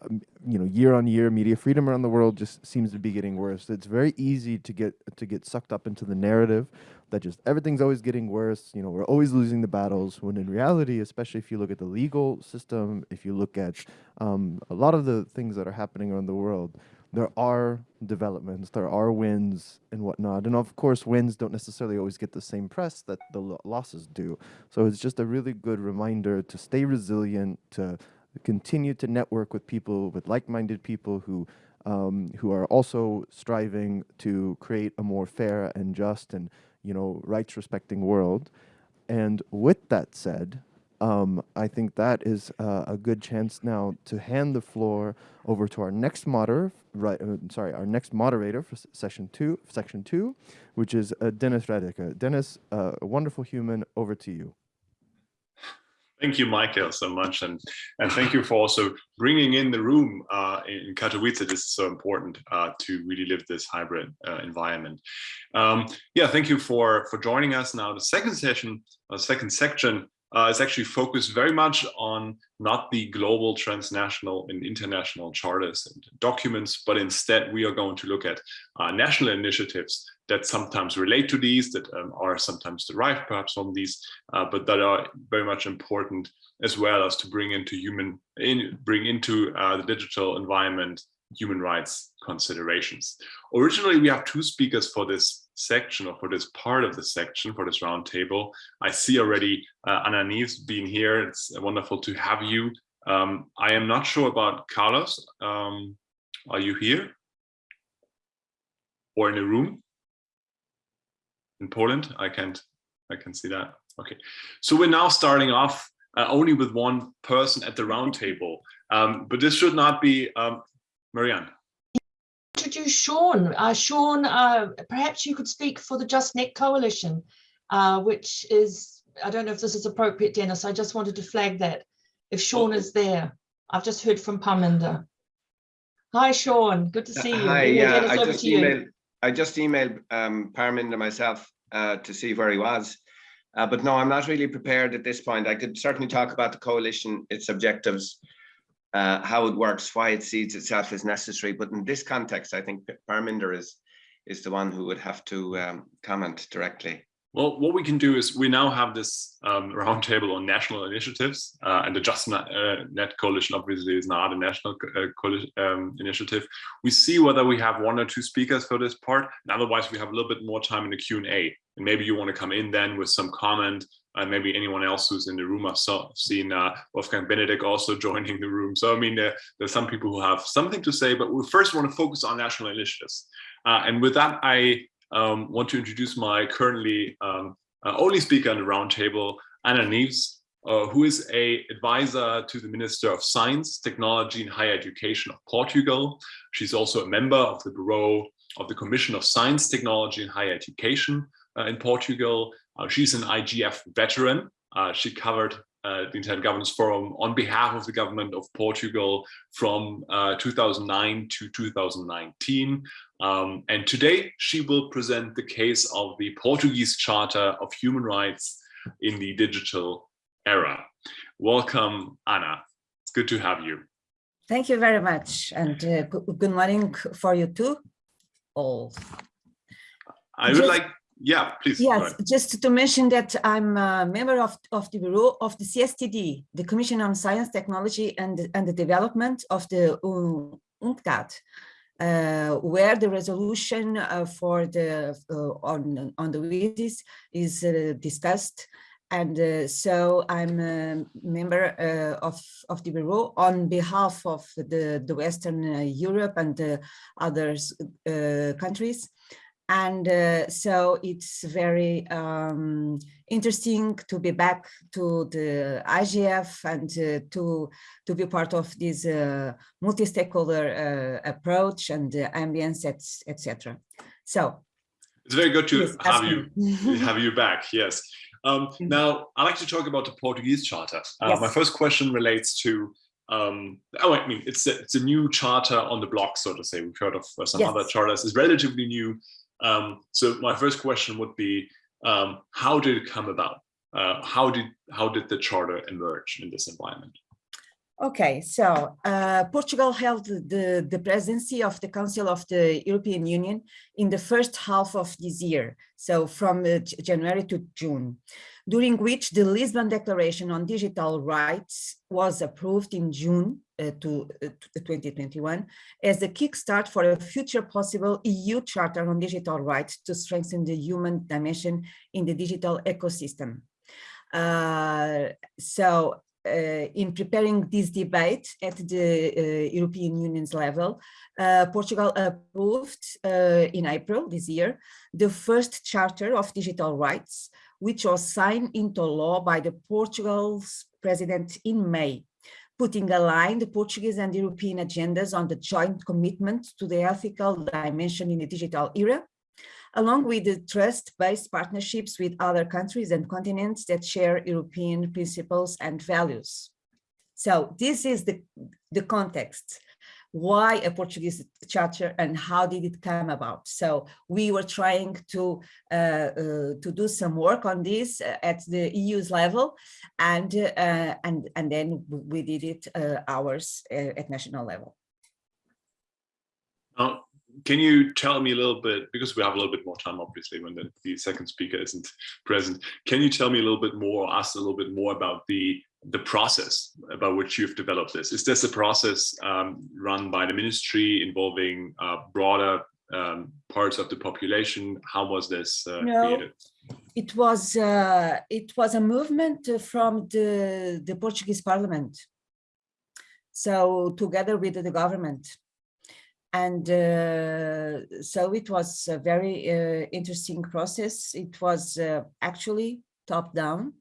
um, you know, year on year, media freedom around the world just seems to be getting worse. It's very easy to get to get sucked up into the narrative that just everything's always getting worse. You know, we're always losing the battles. When in reality, especially if you look at the legal system, if you look at um, a lot of the things that are happening around the world, there are developments, there are wins and whatnot. And of course, wins don't necessarily always get the same press that the lo losses do. So it's just a really good reminder to stay resilient, to continue to network with people, with like-minded people who um, who are also striving to create a more fair and just and you know rights-respecting world. And with that said, um, I think that is uh, a good chance now to hand the floor over to our next moderator, right? Uh, sorry, our next moderator for session two, section two, which is uh, Dennis Redeker. Dennis, uh, a wonderful human. Over to you. Thank you, Michael, so much, and and thank you for also bringing in the room uh, in Katowice. This is so important uh, to really live this hybrid uh, environment. Um, yeah, thank you for for joining us. Now, the second session, uh, second section, uh, is actually focused very much on not the global, transnational, and international charters and documents, but instead we are going to look at uh, national initiatives that sometimes relate to these, that um, are sometimes derived perhaps from these, uh, but that are very much important as well as to bring into human, in, bring into uh, the digital environment human rights considerations. Originally, we have two speakers for this section or for this part of the section, for this roundtable. I see already uh, Ana Neves being here. It's wonderful to have you. Um, I am not sure about Carlos. Um, are you here? Or in a room? in Poland. I can't, I can see that. Okay, so we're now starting off uh, only with one person at the round table, um, but this should not be um, Marianne. Introduce Sean. Uh, Sean, uh, perhaps you could speak for the Just Net Coalition, uh, which is, I don't know if this is appropriate, Dennis. I just wanted to flag that. If Sean is there, I've just heard from Parminder. Hi, Sean. Good to see you. Hi, yeah, I just emailed. I just emailed um, Parminder myself uh, to see where he was. Uh, but no, I'm not really prepared at this point. I could certainly talk about the coalition, its objectives, uh, how it works, why it sees itself as necessary. But in this context, I think Parminder is is the one who would have to um, comment directly. Well, what we can do is we now have this um, roundtable on national initiatives, uh, and the JustNet uh, Net Coalition obviously is not a national uh, um, initiative. We see whether we have one or two speakers for this part, and otherwise we have a little bit more time in the Q&A. And maybe you want to come in then with some comment, and maybe anyone else who's in the room. I've seen uh, Wolfgang Benedek also joining the room. So I mean, there, there's some people who have something to say, but we first want to focus on national initiatives. Uh, and with that, I um, want to introduce my currently um, uh, only speaker on the roundtable, Ana Neves, uh, who is a advisor to the Minister of Science, Technology and Higher Education of Portugal. She's also a member of the Bureau of the Commission of Science, Technology and Higher Education uh, in Portugal. Uh, she's an IGF veteran. Uh, she covered uh, the Internet Governance Forum on behalf of the government of Portugal from uh, 2009 to 2019. Um, and today she will present the case of the Portuguese Charter of Human Rights in the digital era. Welcome, Ana. It's good to have you. Thank you very much. And uh, good morning for you too, all. I would like yeah, please. Yes, just to mention that I'm a member of, of the Bureau of the CSTD, the Commission on Science, Technology and, and the Development of the UNCTAD, uh, where the resolution uh, for the uh, on, on the WSIS is uh, discussed. And uh, so I'm a member uh, of, of the Bureau on behalf of the, the Western Europe and other countries. And uh, so it's very um, interesting to be back to the IGF and uh, to, to be part of this uh, multi-stakeholder uh, approach and the ambience, etc. So it's very good to have you have you back. Yes. Um, mm-hmm. now I'd like to talk about the Portuguese Charter. Uh, yes. My first question relates to um, oh, I mean, it's a, it's a new charter on the block, so to say. We've heard of uh, some yes. other charters. It's relatively new. Um, so my first question would be, um, how did it come about? Uh, how did how did the charter emerge in this environment? Okay, so uh, Portugal held the, the presidency of the Council of the European Union in the first half of this year, so from uh, January to June, during which the Lisbon Declaration on Digital Rights was approved in June uh, to, uh, to 2021 as a kickstart for a future possible EU Charter on Digital Rights to strengthen the human dimension in the digital ecosystem. Uh, so uh, in preparing this debate at the uh, European Union's level, uh, Portugal approved in April this year the first Charter of Digital Rights, which was signed into law by the Portugal's president in May, putting aligned the Portuguese and European agendas on the joint commitment to the ethical dimension in the digital era along with the trust-based partnerships with other countries and continents that share European principles and values. So this is the, the context. Why a Portuguese charter and how did it come about? So we were trying to uh, uh, to do some work on this uh, at the EU's level, and uh, and and then we did it uh, ours uh, at national level. Can you tell me a little bit, because we have a little bit more time, obviously, when the, the second speaker isn't present, can you tell me a little bit more, ask a little bit more about the the process about which you've developed this? Is this a process um, run by the ministry involving uh, broader um, parts of the population? How was this uh, no, created? It was uh, it was a movement from the the Portuguese Parliament. So together with the government, and uh, so it was a very uh, interesting process. It was uh, actually top down,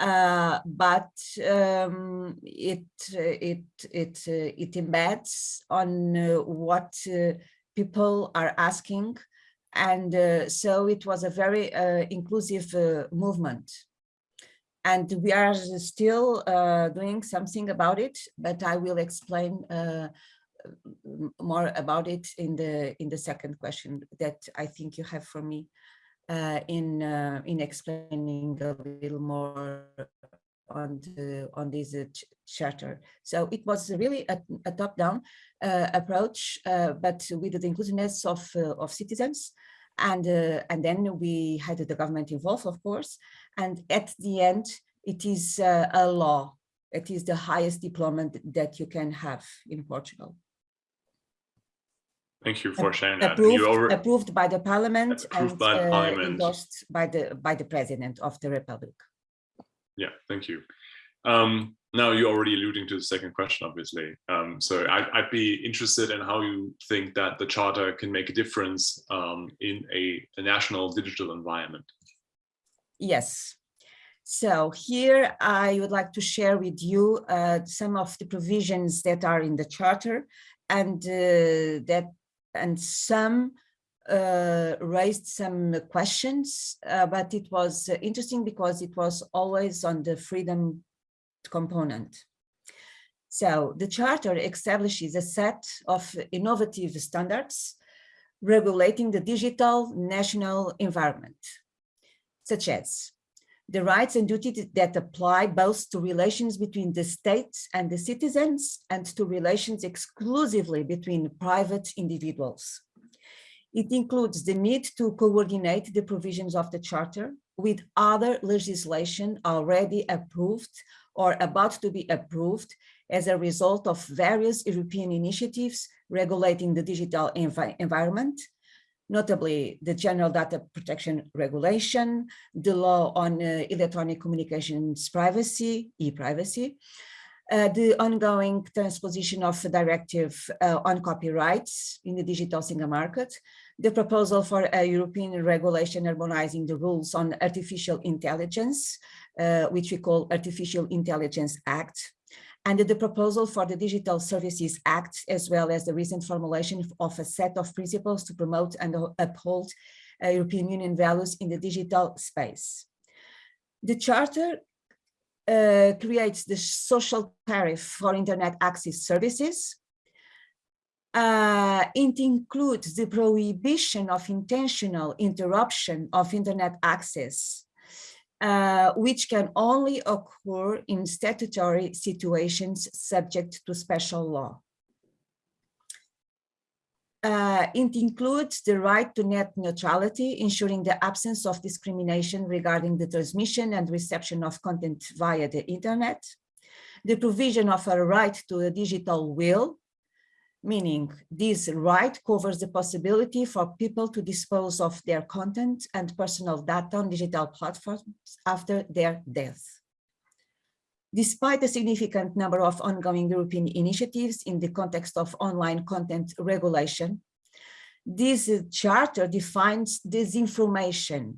uh, but um, it it it uh, it embeds on uh, what people are asking, and so it was a very inclusive movement. And we are still doing something about it, but I will explain more about it in the in the second question that I think you have for me uh, in uh, in explaining a little more on the on this uh, ch- charter. So it was really a, a top-down uh, approach, uh, but with the inclusiveness of uh, of citizens, and and then we had the government involved, of course, and at the end, it is a law. It is the highest deployment that you can have in Portugal. Thank you for sharing that. Approved, You over, approved by the parliament Approved and by uh, parliament. endorsed by the by the president of the republic. yeah, thank you. Um, now you're already alluding to the second question, obviously. Um, so I, I'd be interested in how you think that the charter can make a difference um, in a, a national digital environment. Yes. So here I would like to share with you uh, some of the provisions that are in the charter and uh, that and some uh, raised some questions, uh, but it was uh, interesting because it was always on the freedom component. So the charter establishes a set of innovative standards regulating the digital national environment, such as the rights and duties that apply both to relations between the state and the citizens and to relations exclusively between private individuals. It includes the need to coordinate the provisions of the Charter with other legislation already approved or about to be approved as a result of various European initiatives regulating the digital envi environment, notably the General Data Protection Regulation, the Law on uh, Electronic Communications Privacy, e-privacy, uh, the ongoing transposition of a directive uh, on copyrights in the digital single market, the proposal for a European regulation harmonizing the rules on artificial intelligence, uh, which we call Artificial Intelligence Act, and the proposal for the Digital Services Act, as well as the recent formulation of a set of principles to promote and uphold uh, European Union values in the digital space. The Charter uh, creates the social tariff for internet access services. Uh, it includes the prohibition of intentional interruption of internet access, uh, which can only occur in statutory situations subject to special law. Uh, it includes the right to net neutrality, ensuring the absence of discrimination regarding the transmission and reception of content via the internet, the provision of a right to a digital will, meaning this right covers the possibility for people to dispose of their content and personal data on digital platforms after their death. Despite a significant number of ongoing European initiatives in the context of online content regulation, this charter defines disinformation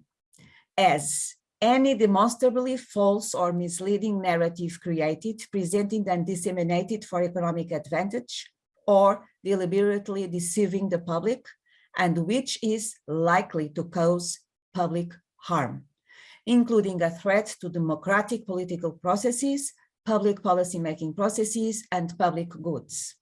as any demonstrably false or misleading narrative created, presented and disseminated for economic advantage or deliberately deceiving the public and which is likely to cause public harm including a threat to democratic political processes, public policy-making processes, and public goods.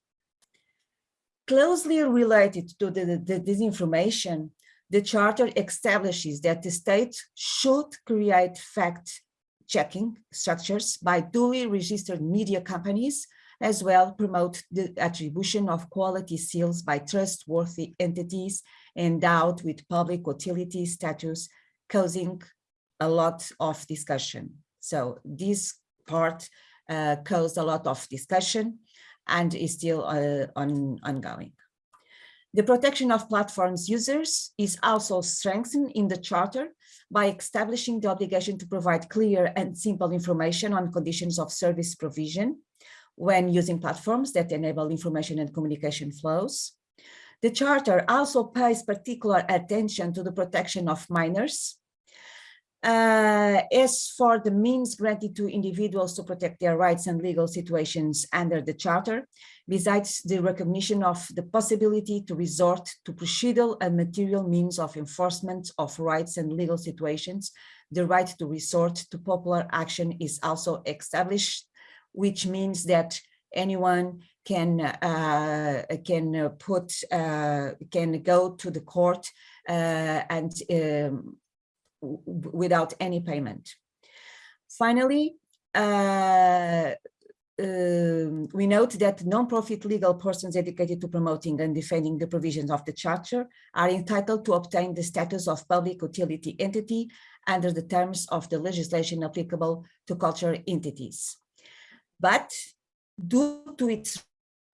Closely related to the, the, disinformation, the Charter establishes that the state should create fact-checking structures by duly registered media companies, as well promote the attribution of quality seals by trustworthy entities endowed with public utility status, causing a lot of discussion. So this part uh, caused a lot of discussion and is still uh, on, ongoing. The protection of platforms users is also strengthened in the Charter by establishing the obligation to provide clear and simple information on conditions of service provision when using platforms that enable information and communication flows. The Charter also pays particular attention to the protection of minors uh, as for the means granted to individuals to protect their rights and legal situations under the Charter, besides the recognition of the possibility to resort to procedural and material means of enforcement of rights and legal situations, the right to resort to popular action is also established, which means that anyone can uh, can uh, put uh, can go to the court uh, and um, without any payment. Finally, uh, um, we note that non-profit legal persons dedicated to promoting and defending the provisions of the Charter are entitled to obtain the status of public utility entity under the terms of the legislation applicable to cultural entities. But due to its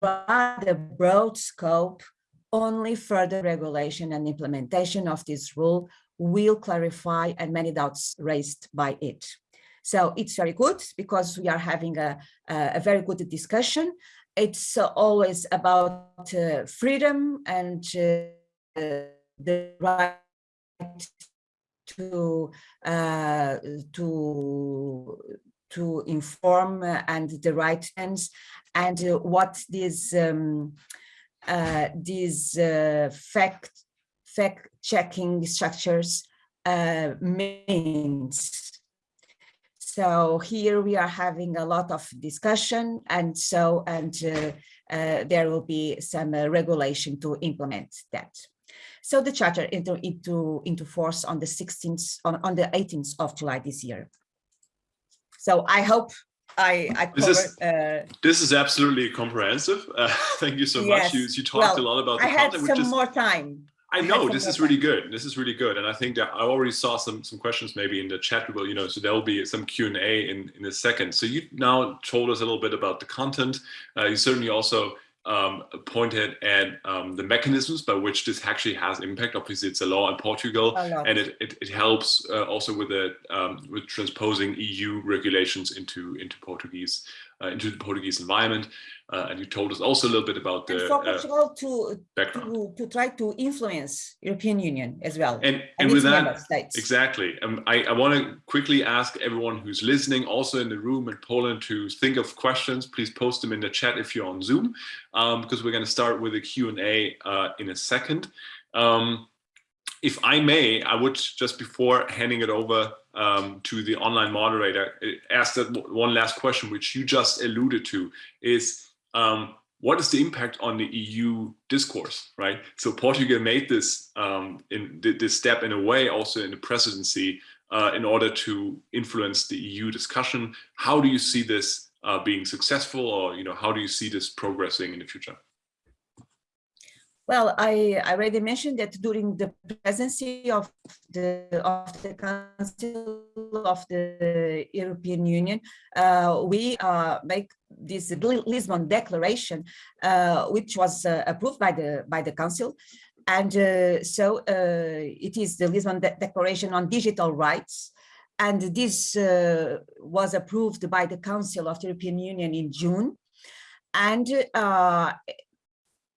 rather broad scope, only further regulation and implementation of this rule will clarify and many doubts raised by it. So it's very good because we are having a, a very good discussion. It's always about uh, freedom and uh, the right to uh, to to inform and the right hands and uh, what these um, uh, these uh, fact fact checking structures uh, means. So here we are having a lot of discussion and so and uh, uh, there will be some regulation to implement that. So the charter into into into force on the 16th on, on the 18th of July this year. So I hope I, I this covered, is uh, this is absolutely comprehensive. Uh, thank you so yes. much. You you talked Well, a lot about the I had content, some is more time. I know some this is really good. This is really good, and I think that I already saw some some questions maybe in the chat. Well, you know, so there will be some Q and A in in a second. So you now told us a little bit about the content. Uh, you certainly also um, pointed at um, the mechanisms by which this actually has impact. Obviously, it's a law in Portugal, and it it, it helps uh, also with the um, with transposing EU regulations into into Portuguese into the Portuguese environment. Uh, and you told us also a little bit about And the for uh, Portugal to, background. to, to try to influence European Union as well. And, and and with that, states. exactly. Um, I, I want to quickly ask everyone who's listening, also in the room in Poland, to think of questions. Please post them in the chat if you're on Zoom, um, because we're going to start with a Q&A uh, in a second. Um, if I may, I would just before handing it over um, to the online moderator, uh, ask that one last question, which you just alluded to, is um, what is the impact on the EU discourse, right? So Portugal made this um, in this step in a way, also in the presidency, uh, in order to influence the EU discussion. How do you see this uh, being successful, or you know, how do you see this progressing in the future? Well, I, I already mentioned that during the presidency of the of the Council of the European Union, uh, we uh, make this Lisbon Declaration, uh, which was uh, approved by the by the Council, and uh, so uh, it is the Lisbon De- Declaration on Digital Rights, and this was approved by the Council of the European Union in June, and uh,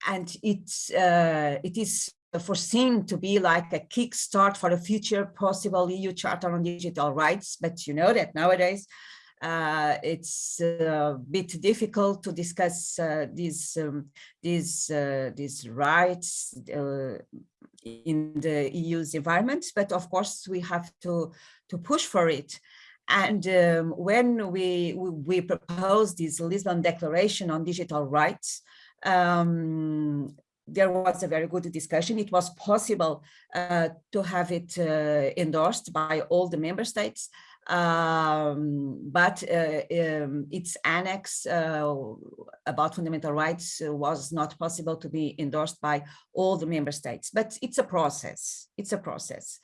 and it's uh, it is foreseen to be like a kickstart for a future possible EU Charter on Digital Rights. But you know that nowadays uh, it's a bit difficult to discuss uh, these um, these uh, these rights uh, in the EU's environment. But of course, we have to to push for it. And um, when we, we we this Lisbon Declaration on Digital Rights, um, there was a very good discussion. It was possible uh, to have it uh, endorsed by all the member states, um, but uh, um, its annex uh, about fundamental rights uh, was not possible to be endorsed by all the member states. But it's a process. It's a process.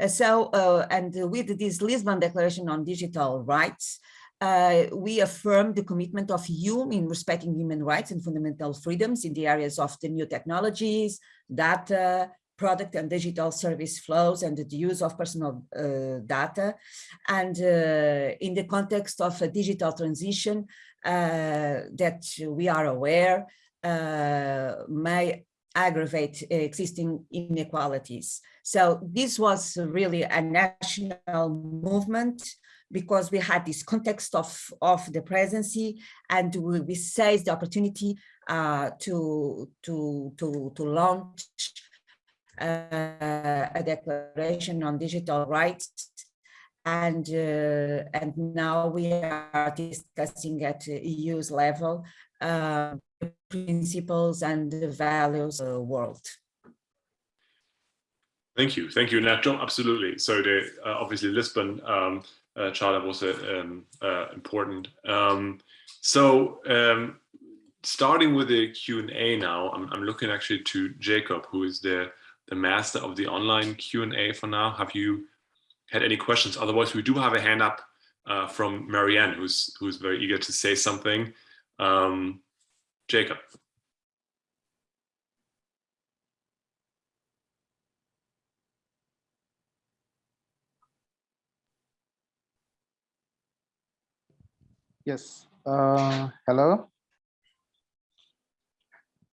Uh, so, and with this Lisbon Declaration on Digital Rights, uh, we affirm the commitment of EU in respecting human rights and fundamental freedoms in the areas of the new technologies, data, product and digital service flows, and the use of personal uh, data. And uh, in the context of a digital transition uh, that we are aware uh, may aggravate existing inequalities. So this was really a national movement because we had this context of, of the presidency and we, we seized the opportunity uh, to, to, to, to launch uh, a declaration on digital rights. And, uh, and now we are discussing at EU's level uh, principles and the values of the world. Thank you, thank you, Nacho. Absolutely. So the uh, obviously Lisbon um, uh, charter was um, uh, important. Um, so um, starting with the Q and A now, I'm, I'm, looking actually to Jacob, who is the the master of the online Q and A for now. Have you had any questions? Otherwise, we do have a hand up uh, from Marianne, who's who's very eager to say something. Um, Jacob. Yes. Uh, hello.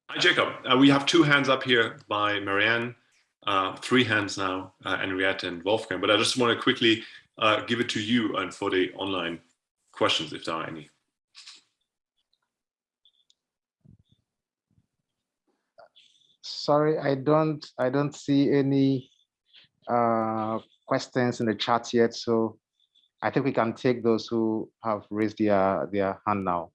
Hi, Jacob. Uh, we have two hands up here by Marianne, uh, three hands now, uh, Henriette and Wolfgang. But I just want to quickly uh, give it to you and for the online questions, if there are any. Sorry, I don't. I don't see any uh, questions in the chat yet. So I think we can take those who have raised their, their hand now.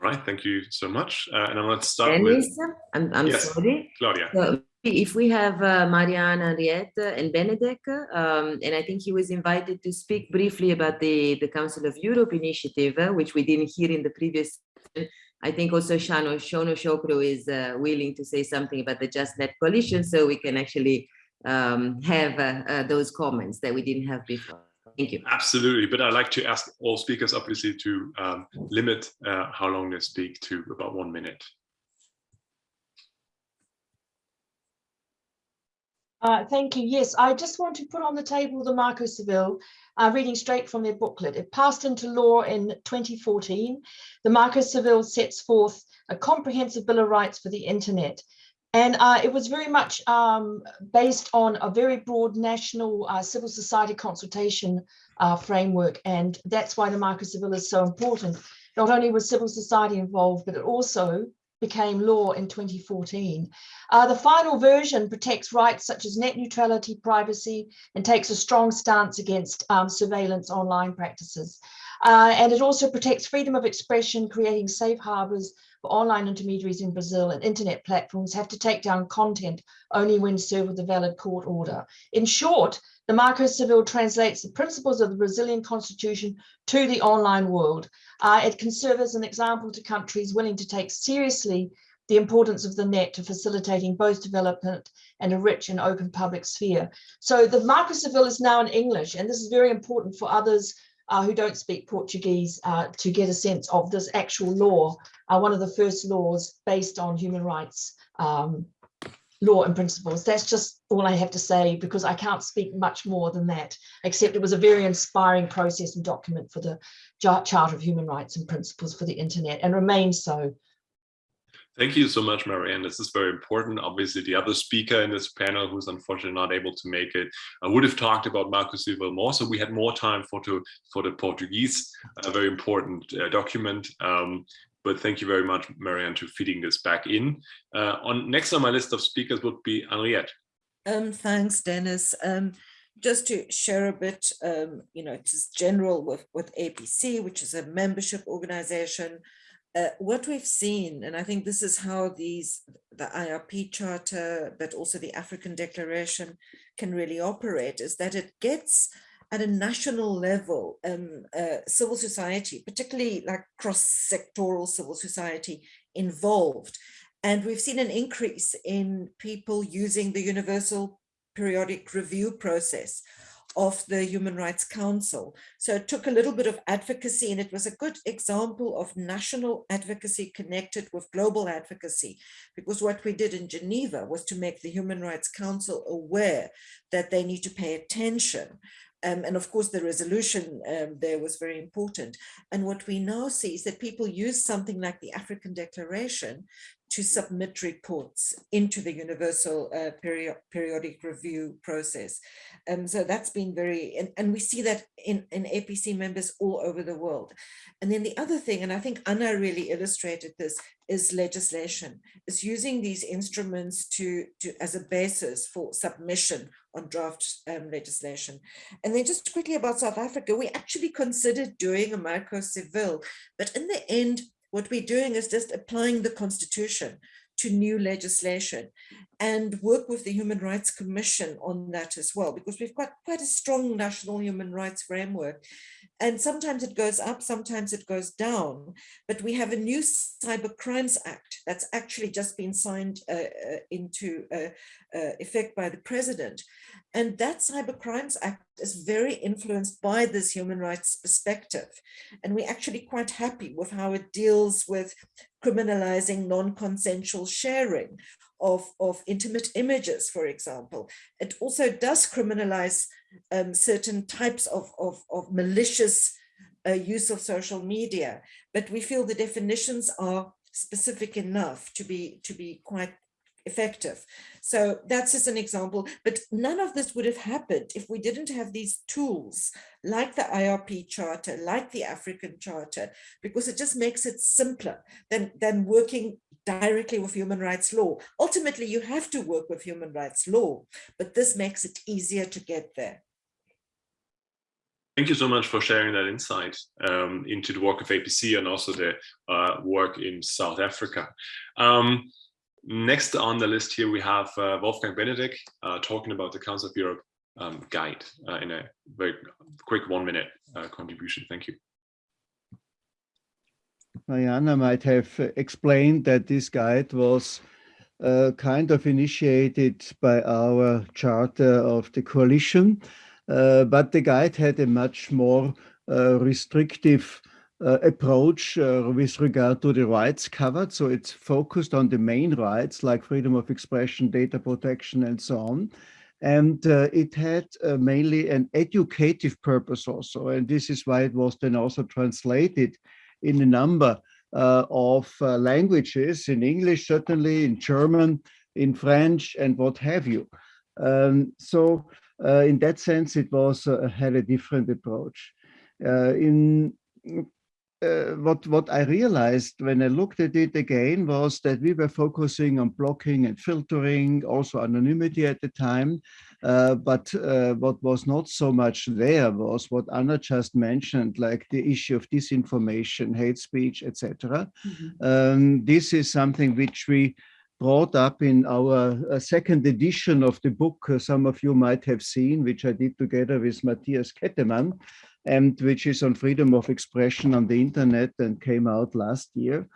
Right, thank you so much. Uh, and I'm going to start Dennis, with... I'm, I'm yes. sorry. Claudia. So if we have uh, Mariana, Henriette, and Benedek, um, and I think he was invited to speak briefly about the, the Council of Europe initiative, uh, which we didn't hear in the previous. I think also Shano, Shono Shokro is uh, willing to say something about the Just Net coalition, so we can actually um, have uh, uh, those comments that we didn't have before. Thank you. Absolutely, but I'd like to ask all speakers obviously to um, limit uh, how long they speak to about one minute. Uh, thank you. Yes, I just want to put on the table the Marco Civil, uh, reading straight from their booklet. It passed into law in 2014. The Marco Civil sets forth a comprehensive Bill of Rights for the Internet and uh, it was very much um, based on a very broad national uh, civil society consultation uh, framework. And that's why the Marco Civil is so important. Not only was civil society involved, but it also became law in 2014. Uh, the final version protects rights such as net neutrality, privacy, and takes a strong stance against um, surveillance online practices. Uh, and it also protects freedom of expression, creating safe harbors online intermediaries in Brazil and internet platforms have to take down content only when served with a valid court order. In short, the Marco Civil translates the principles of the Brazilian constitution to the online world. Uh, it can serve as an example to countries willing to take seriously the importance of the net to facilitating both development and a rich and open public sphere. So the Marco Civil is now in English, and this is very important for others uh, who don't speak Portuguese uh, to get a sense of this actual law, uh, one of the first laws based on human rights um, law and principles. That's just all I have to say because I can't speak much more than that, except it was a very inspiring process and document for the Charter of Human Rights and Principles for the Internet and remains so Thank you so much, Marianne. This is very important. Obviously, the other speaker in this panel who's unfortunately not able to make it I would have talked about Marco Civil more, so we had more time for, to, for the Portuguese, a very important uh, document. Um, but thank you very much, Marianne, to feeding this back in. Uh, on Next on my list of speakers would be Henriette. Um, thanks, Dennis. Um, just to share a bit, um, you know, just general with, with APC, which is a membership organization, uh, what we've seen, and I think this is how these, the IRP Charter, but also the African Declaration can really operate, is that it gets at a national level, um, uh, civil society, particularly like cross-sectoral civil society involved. And we've seen an increase in people using the universal periodic review process of the Human Rights Council. So it took a little bit of advocacy and it was a good example of national advocacy connected with global advocacy, because what we did in Geneva was to make the Human Rights Council aware that they need to pay attention um, and of course, the resolution um, there was very important. And what we now see is that people use something like the African Declaration to submit reports into the universal uh, period, periodic review process. Um, so that's been very, and, and we see that in, in APC members all over the world. And then the other thing, and I think Ana really illustrated this, is legislation, is using these instruments to, to as a basis for submission on draft um, legislation. And then just quickly about South Africa, we actually considered doing a Marco Civil, but in the end, what we're doing is just applying the constitution to new legislation and work with the Human Rights Commission on that as well, because we've got quite a strong national human rights framework. And sometimes it goes up, sometimes it goes down, but we have a new Cyber Crimes Act that's actually just been signed uh, uh, into uh, uh effect by the president. And that Cyber Crimes Act is very influenced by this human rights perspective. And we're actually quite happy with how it deals with criminalizing non-consensual sharing of, of intimate images, for example. It also does criminalize um, certain types of, of, of malicious uh, use of social media, but we feel the definitions are specific enough to be to be quite effective. So that's just an example, but none of this would have happened if we didn't have these tools like the IRP Charter, like the African Charter, because it just makes it simpler than, than working directly with human rights law. Ultimately, you have to work with human rights law, but this makes it easier to get there. Thank you so much for sharing that insight um, into the work of APC and also the uh, work in South Africa. Um, Next on the list here, we have uh, Wolfgang Benedek uh, talking about the Council of Europe um, guide uh, in a very quick one minute uh, contribution. Thank you. Mariana might have explained that this guide was uh, kind of initiated by our charter of the coalition, uh, but the guide had a much more restrictive uh, approach uh, with regard to the rights covered. So it's focused on the main rights like freedom of expression, data protection, and so on. And uh, it had uh, mainly an educative purpose also. And this is why it was then also translated in a number uh, of uh, languages, in English, certainly, in German, in French, and what have you. Um, so in that sense, it was had a different approach. in uh, what what I realized when I looked at it again was that we were focusing on blocking and filtering, also anonymity at the time. Uh, but uh, what was not so much there was what Ana just mentioned, like the issue of disinformation, hate speech, etc. Mm -hmm. um, this is something which we brought up in our uh, second edition of the book, uh, some of you might have seen, which I did together with Matthias Kettemann, and which is on freedom of expression on the internet and came out last year.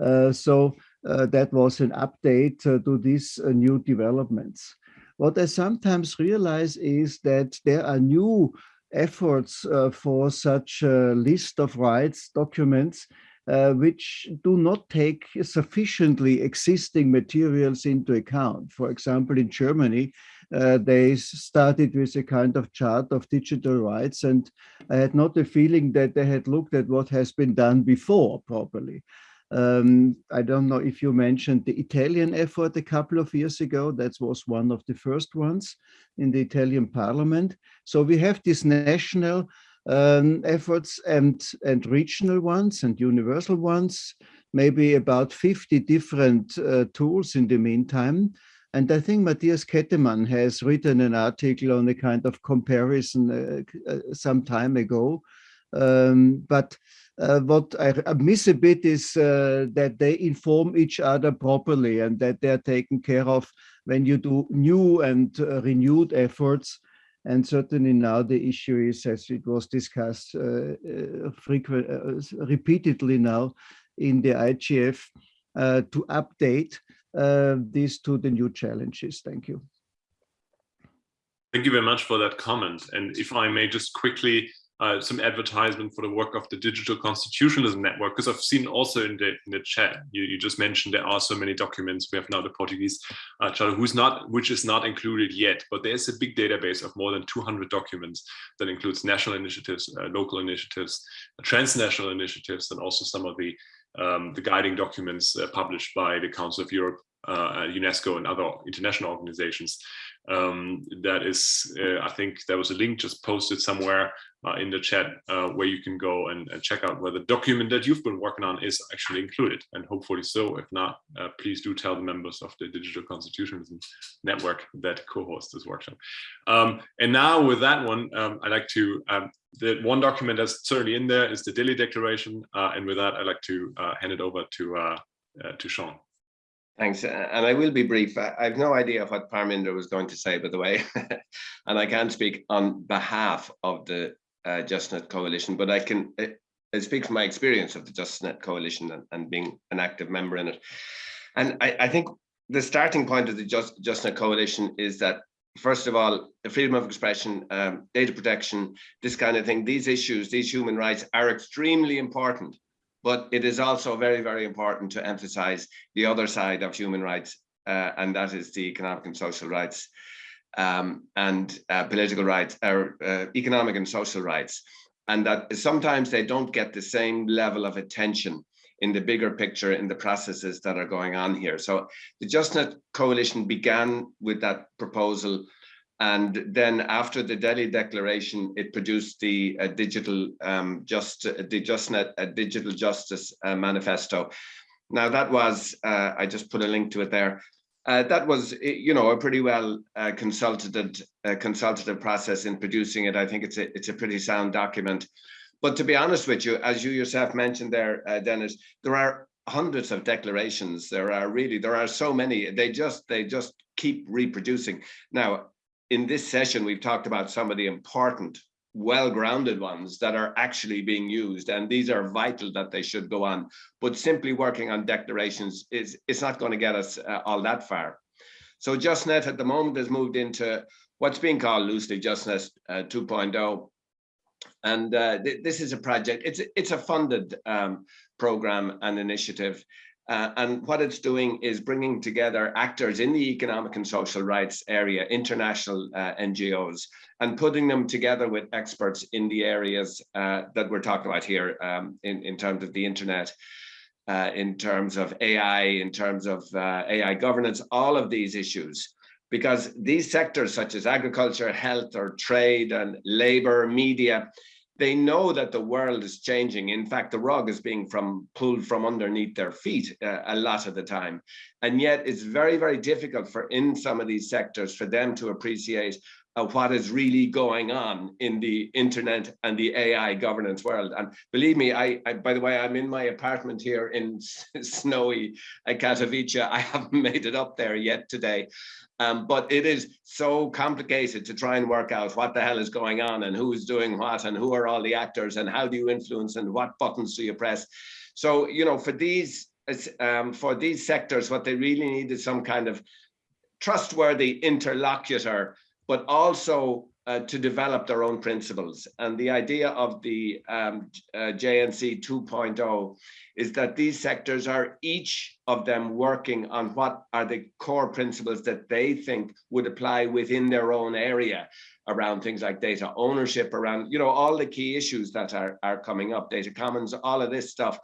Uh, so uh, that was an update uh, to these uh, new developments. What I sometimes realize is that there are new efforts uh, for such a list of rights documents uh, which do not take sufficiently existing materials into account. For example, in Germany, uh, they started with a kind of chart of digital rights and I had not the feeling that they had looked at what has been done before properly. Um, I don't know if you mentioned the Italian effort a couple of years ago. That was one of the first ones in the Italian parliament. So we have these national um, efforts and, and regional ones and universal ones, maybe about 50 different uh, tools in the meantime. And I think Matthias Kettemann has written an article on a kind of comparison uh, uh, some time ago. Um, but uh, what I, miss a bit is uh, that they inform each other properly and that they're taken care of when you do new and uh, renewed efforts. And certainly now the issue is, as it was discussed uh, frequent, repeatedly now in the IGF, to update uh, these to the new challenges. Thank you. Thank you very much for that comment. And if I may just quickly uh, some advertisement for the work of the Digital Constitutionalism Network, because I've seen also in the in the chat, you, you just mentioned there are so many documents. We have now the Portuguese uh, who's not, which is not included yet, but there's a big database of more than 200 documents that includes national initiatives, uh, local initiatives, transnational initiatives, and also some of the um, the guiding documents uh, published by the Council of Europe uh, UNESCO and other international organizations. Um, that is, uh, I think there was a link just posted somewhere uh, in the chat uh, where you can go and, and, check out where the document that you've been working on is actually included and hopefully so. If not, uh, please do tell the members of the Digital Constitutionalism Network that co-host this workshop. Um, and now with that one, um, I'd like to, um, the one document that's certainly in there is the Delhi Declaration. Uh, and with that, I'd like to hand it over to, to Sean. Thanks, and I will be brief. I have no idea what Parminder was going to say, by the way, and I can't speak on behalf of the uh, JustNet Coalition, but I can I, speak from my experience of the JustNet Coalition and, and being an active member in it. And I, I think the starting point of the Just, JustNet Coalition is that, first of all, the freedom of expression, um, data protection, this kind of thing, these issues, these human rights are extremely important but it is also very, very important to emphasize the other side of human rights, uh, and that is the economic and social rights um, and uh, political rights, or uh, economic and social rights. And that sometimes they don't get the same level of attention in the bigger picture in the processes that are going on here. So the JustNet Coalition began with that proposal and then after the Delhi Declaration, it produced the uh, digital um, just the JustNet uh, Digital Justice uh, Manifesto. Now that was uh, I just put a link to it there. Uh, that was you know a pretty well uh, consulted consultative process in producing it. I think it's a it's a pretty sound document. But to be honest with you, as you yourself mentioned there, Dennis, there are hundreds of declarations. There are really there are so many. They just they just keep reproducing. Now in this session, we've talked about some of the important, well-grounded ones that are actually being used, and these are vital that they should go on. But simply working on declarations is it's not going to get us uh, all that far. So JustNet at the moment has moved into what's being called loosely JustNet uh, 2.0. And uh, th this is a project, it's, it's a funded um, program and initiative. Uh, and what it's doing is bringing together actors in the economic and social rights area, international uh, NGOs, and putting them together with experts in the areas uh, that we're talking about here um, in, in terms of the internet, uh, in terms of AI, in terms of uh, AI governance, all of these issues. Because these sectors such as agriculture, health or trade and labor, media, they know that the world is changing. In fact, the rug is being from pulled from underneath their feet uh, a lot of the time. And yet it's very, very difficult for in some of these sectors for them to appreciate uh, what is really going on in the internet and the AI governance world. And believe me, I, I by the way, I'm in my apartment here in snowy Katowice. I haven't made it up there yet today. Um, but it is so complicated to try and work out what the hell is going on and who's doing what and who are all the actors and how do you influence and what buttons do you press. So, you know, for these um, for these sectors, what they really need is some kind of trustworthy interlocutor, but also uh, to develop their own principles. And the idea of the um, uh, JNC 2.0 is that these sectors are each of them working on what are the core principles that they think would apply within their own area around things like data ownership, around, you know, all the key issues that are, are coming up, data commons, all of this stuff.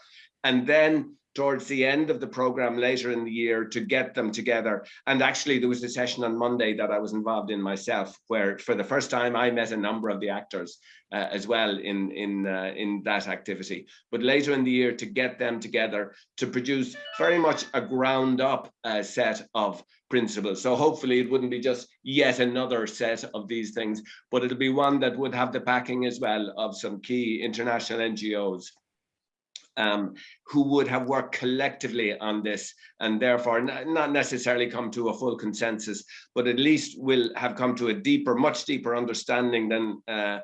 And then towards the end of the program later in the year to get them together. And actually there was a session on Monday that I was involved in myself, where for the first time I met a number of the actors uh, as well in, in, uh, in that activity. But later in the year to get them together to produce very much a ground up uh, set of principles. So hopefully it wouldn't be just yet another set of these things, but it'll be one that would have the backing as well of some key international NGOs um, who would have worked collectively on this and therefore not necessarily come to a full consensus, but at least will have come to a deeper, much deeper understanding than uh,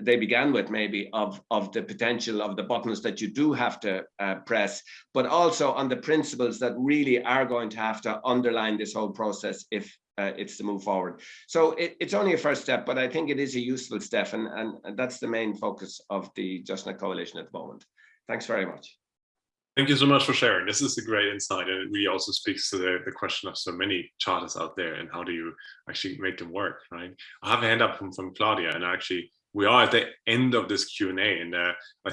they began with maybe of, of the potential of the buttons that you do have to uh, press, but also on the principles that really are going to have to underline this whole process if uh, it's to move forward. So it, it's only a first step, but I think it is a useful step and, and, that's the main focus of the Just JustNet Coalition at the moment. Thanks very much. Thank you so much for sharing. This is a great insight and it really also speaks to the, the question of so many charters out there and how do you actually make them work, right? I have a hand up from, from Claudia and actually we are at the end of this Q&A and uh,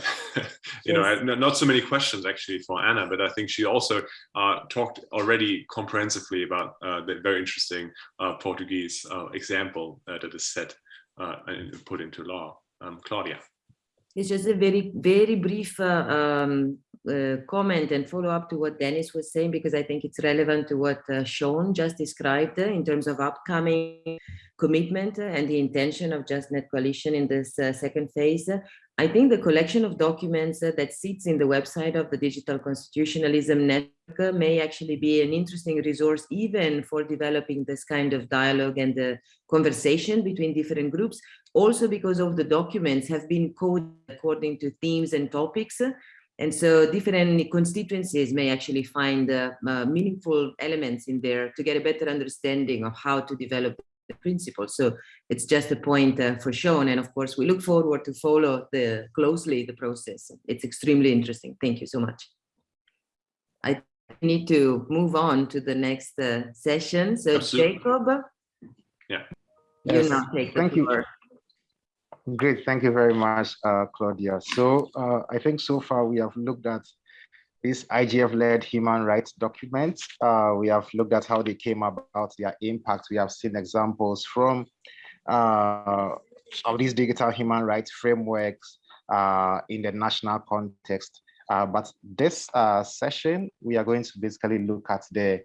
you yes. know not so many questions actually for Ana but I think she also uh, talked already comprehensively about uh, the very interesting uh, Portuguese uh, example uh, that is set and put into law. Um, Claudia. It's just a very, very brief um, uh, comment and follow up to what Dennis was saying, because I think it's relevant to what uh, Sean just described uh, in terms of upcoming commitment and the intention of JustNet Coalition in this uh, second phase. I think the collection of documents uh, that sits in the website of the Digital Constitutionalism Network may actually be an interesting resource even for developing this kind of dialogue and the conversation between different groups, also because of the documents have been coded according to themes and topics and so different constituencies may actually find uh, uh, meaningful elements in there to get a better understanding of how to develop the principles. So it's just a point uh, for Sean. And of course, we look forward to follow the closely the process. It's extremely interesting. Thank you so much. I need to move on to the next uh, session. So Absolutely. Jacob, yeah. you yes. now take Thank you. Great, thank you very much, uh, Claudia. So uh, I think so far we have looked at these IGF-led human rights documents. Uh, we have looked at how they came about, their impact. We have seen examples from uh, of these digital human rights frameworks uh, in the national context. Uh, but this session, we are going to basically look at the,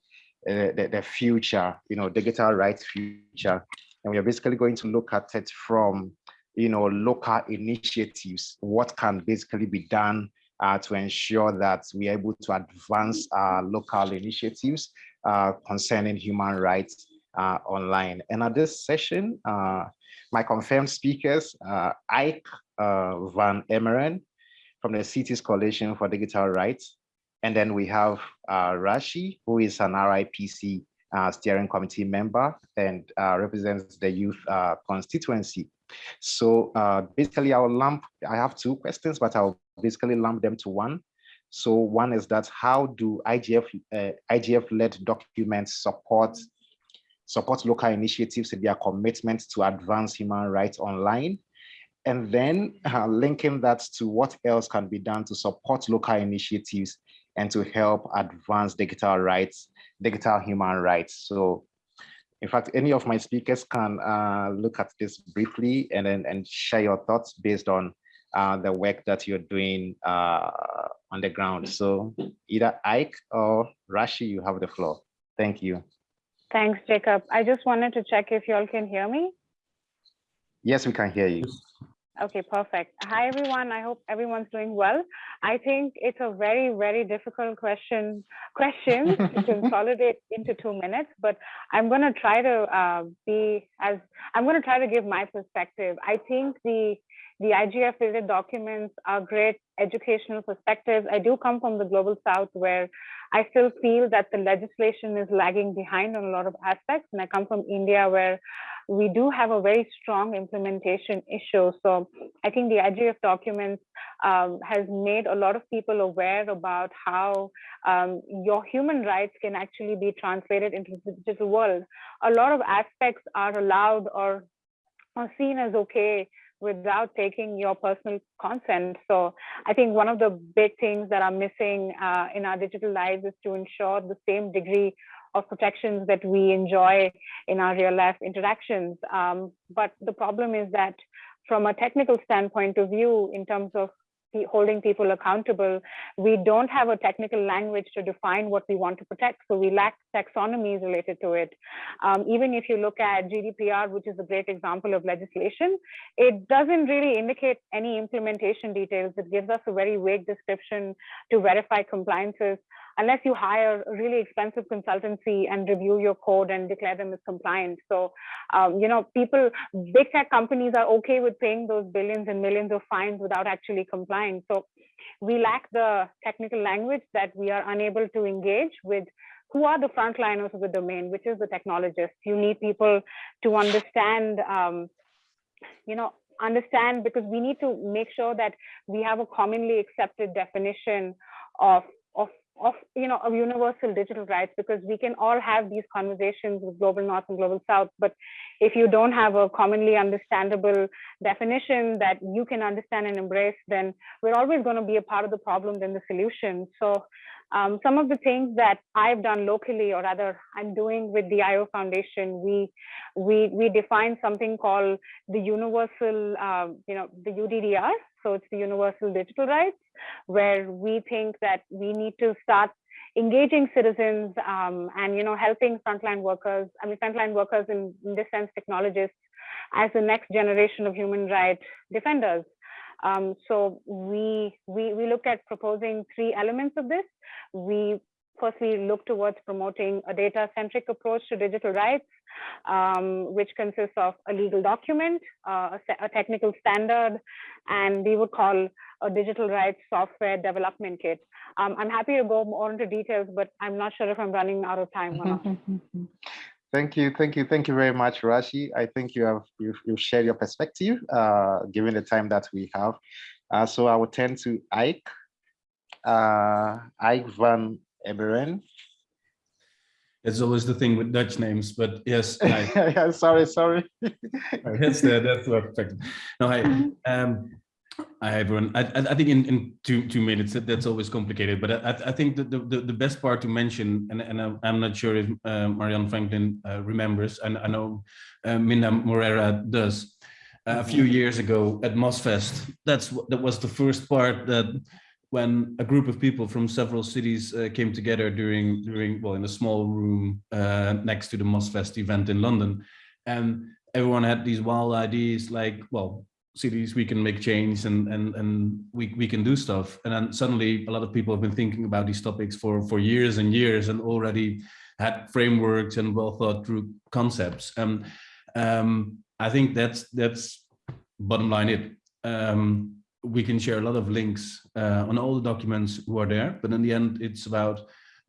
the, the future, you know, digital rights future. And we are basically going to look at it from you know, local initiatives, what can basically be done uh, to ensure that we are able to advance our local initiatives uh, concerning human rights uh, online. And at this session, uh, my confirmed speakers, uh, Aik uh, Van Eemeren from the Cities Coalition for Digital Rights. And then we have Rashi, who is an RIPC steering committee member and represents the youth constituency. So uh, basically I'll lump, I have two questions, but I'll basically lump them to one. So one is that how do IGF, uh, IGF-led documents support support local initiatives in their commitment to advance human rights online? And then uh, linking that to what else can be done to support local initiatives and to help advance digital rights, digital human rights. So in fact, any of my speakers can uh, look at this briefly and then and share your thoughts based on uh, the work that you're doing uh, on the ground. So either Aik or Rashi, you have the floor. Thank you. Thanks, Jacob. I just wanted to check if you all can hear me. Yes, we can hear you. Okay, perfect. Hi, everyone. I hope everyone's doing well. I think it's a very, very difficult question question to consolidate into two minutes, but I'm going to try to uh, be as I'm going to try to give my perspective. I think the the IGF related documents are great educational perspectives. I do come from the global south where I still feel that the legislation is lagging behind on a lot of aspects. And I come from India where we do have a very strong implementation issue. So I think the IGF documents um, has made a lot of people aware about how um, your human rights can actually be translated into the digital world. A lot of aspects are allowed or, or seen as okay without taking your personal consent. So I think one of the big things that are missing uh, in our digital lives is to ensure the same degree of protections that we enjoy in our real life interactions. Um, but the problem is that from a technical standpoint of view, in terms of holding people accountable, we don't have a technical language to define what we want to protect. So we lack taxonomies related to it. Um, even if you look at GDPR, which is a great example of legislation, it doesn't really indicate any implementation details. It gives us a very vague description to verify compliances unless you hire a really expensive consultancy and review your code and declare them as compliant. So, um, you know, people, big tech companies are okay with paying those billions and millions of fines without actually complying. So we lack the technical language that we are unable to engage with who are the frontliners of the domain, which is the technologists. You need people to understand, um, you know, understand because we need to make sure that we have a commonly accepted definition of of you know of universal digital rights because we can all have these conversations with global north and global south but if you don't have a commonly understandable definition that you can understand and embrace then we're always going to be a part of the problem than the solution so um, some of the things that I've done locally, or rather I'm doing with the IO Foundation, we we we define something called the universal, uh, you know, the UDDR. So it's the universal digital rights, where we think that we need to start engaging citizens um, and you know helping frontline workers. I mean, frontline workers in, in this sense, technologists, as the next generation of human rights defenders. Um, so we, we, we look at proposing three elements of this. We firstly look towards promoting a data-centric approach to digital rights, um, which consists of a legal document, uh, a, technical standard, and we would call a digital rights software development kit. Um, I'm happy to go more into details, but I'm not sure if I'm running out of time or not. Thank you, thank you, thank you very much, Rashi. I think you have you've, you've shared your perspective, uh, given the time that we have. Uh, so I will turn to Aik, uh, Aik van Eberen. It's always the thing with Dutch names, but yes. yeah, sorry, sorry. that's the that's the perfect. No, I um, Hi everyone. I, I think in, in two two minutes that's always complicated, but I, I think the, the the best part to mention, and and I'm not sure if uh, Marianne Franklin uh, remembers, and I know uh, Minda Moreira does. a few years ago at MozFest, that's that was the first part that when a group of people from several cities uh, came together during during well in a small room uh, next to the MozFest event in London, and everyone had these wild ideas like well cities we can make change and and and we, we can do stuff. And then suddenly a lot of people have been thinking about these topics for for years and years and already had frameworks and well thought through concepts. And um, i think that's that's bottom line it. Um, we can share a lot of links uh, on all the documents who are there but in the end it's about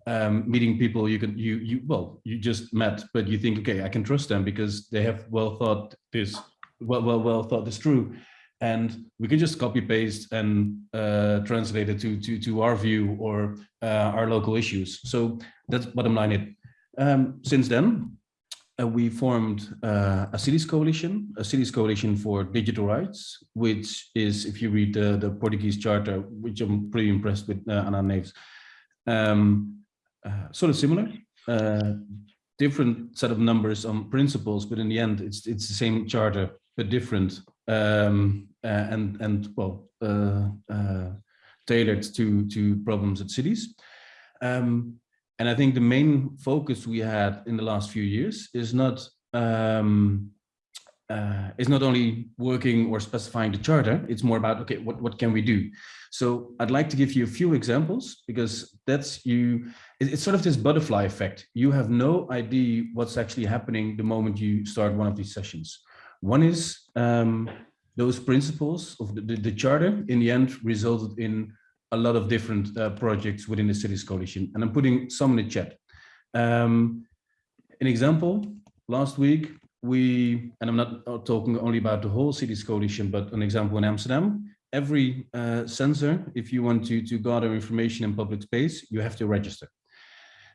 um, meeting people you can you you well you just met but you think okay i can trust them because they have well thought this well, well, well thought this through. And we can just copy paste and uh, translate it to, to, to our view or uh, our local issues. So that's bottom line it. Um, since then, uh, we formed uh, a cities coalition, a cities coalition for digital rights, which is, if you read the, the Portuguese charter, which I'm pretty impressed with uh, Ana Neves, um, uh, sort of similar, uh, different set of numbers on principles, but in the end, it's it's the same charter but different um, uh, and and well tailored to to problems at cities. Um, and I think the main focus we had in the last few years is not um, uh, is not only working or specifying the charter, it's more about, okay, what, what can we do? So I'd like to give you a few examples because that's you, it's sort of this butterfly effect. You have no idea what's actually happening the moment you start one of these sessions. One is um, those principles of the, the, the, charter in the end resulted in a lot of different uh, projects within the cities coalition. And I'm putting some in the chat. Um, an example, last week, we, and I'm not talking only about the whole cities coalition, but an example in Amsterdam, every uh, sensor, if you want to, to gather information in public space, you have to register.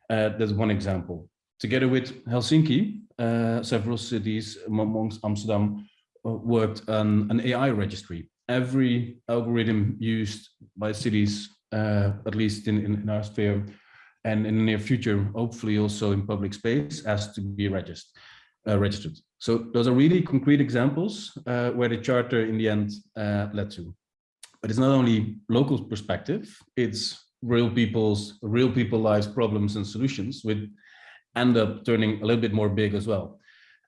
Uh, that's one example. Together with Helsinki, uh, several cities amongst Amsterdam uh, worked on an AI registry. Every algorithm used by cities, uh, at least in, in, our sphere, and in the near future, hopefully also in public space, has to be registered. Uh, registered. So those are really concrete examples uh, where the charter in the end uh, led to. But it's not only local perspective, it's real people's, real people lives, problems and solutions with end up turning a little bit more big as well.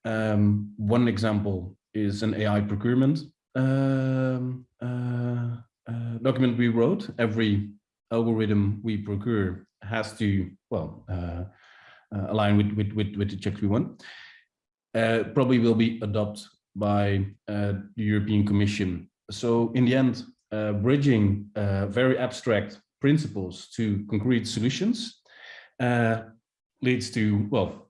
Um, one example is an AI procurement um, uh, uh, document we wrote. Every algorithm we procure has to, well, uh, align with, with, with, with the checks we want. Probably will be adopted by the European Commission. So in the end, bridging very abstract principles to concrete solutions leads to, well,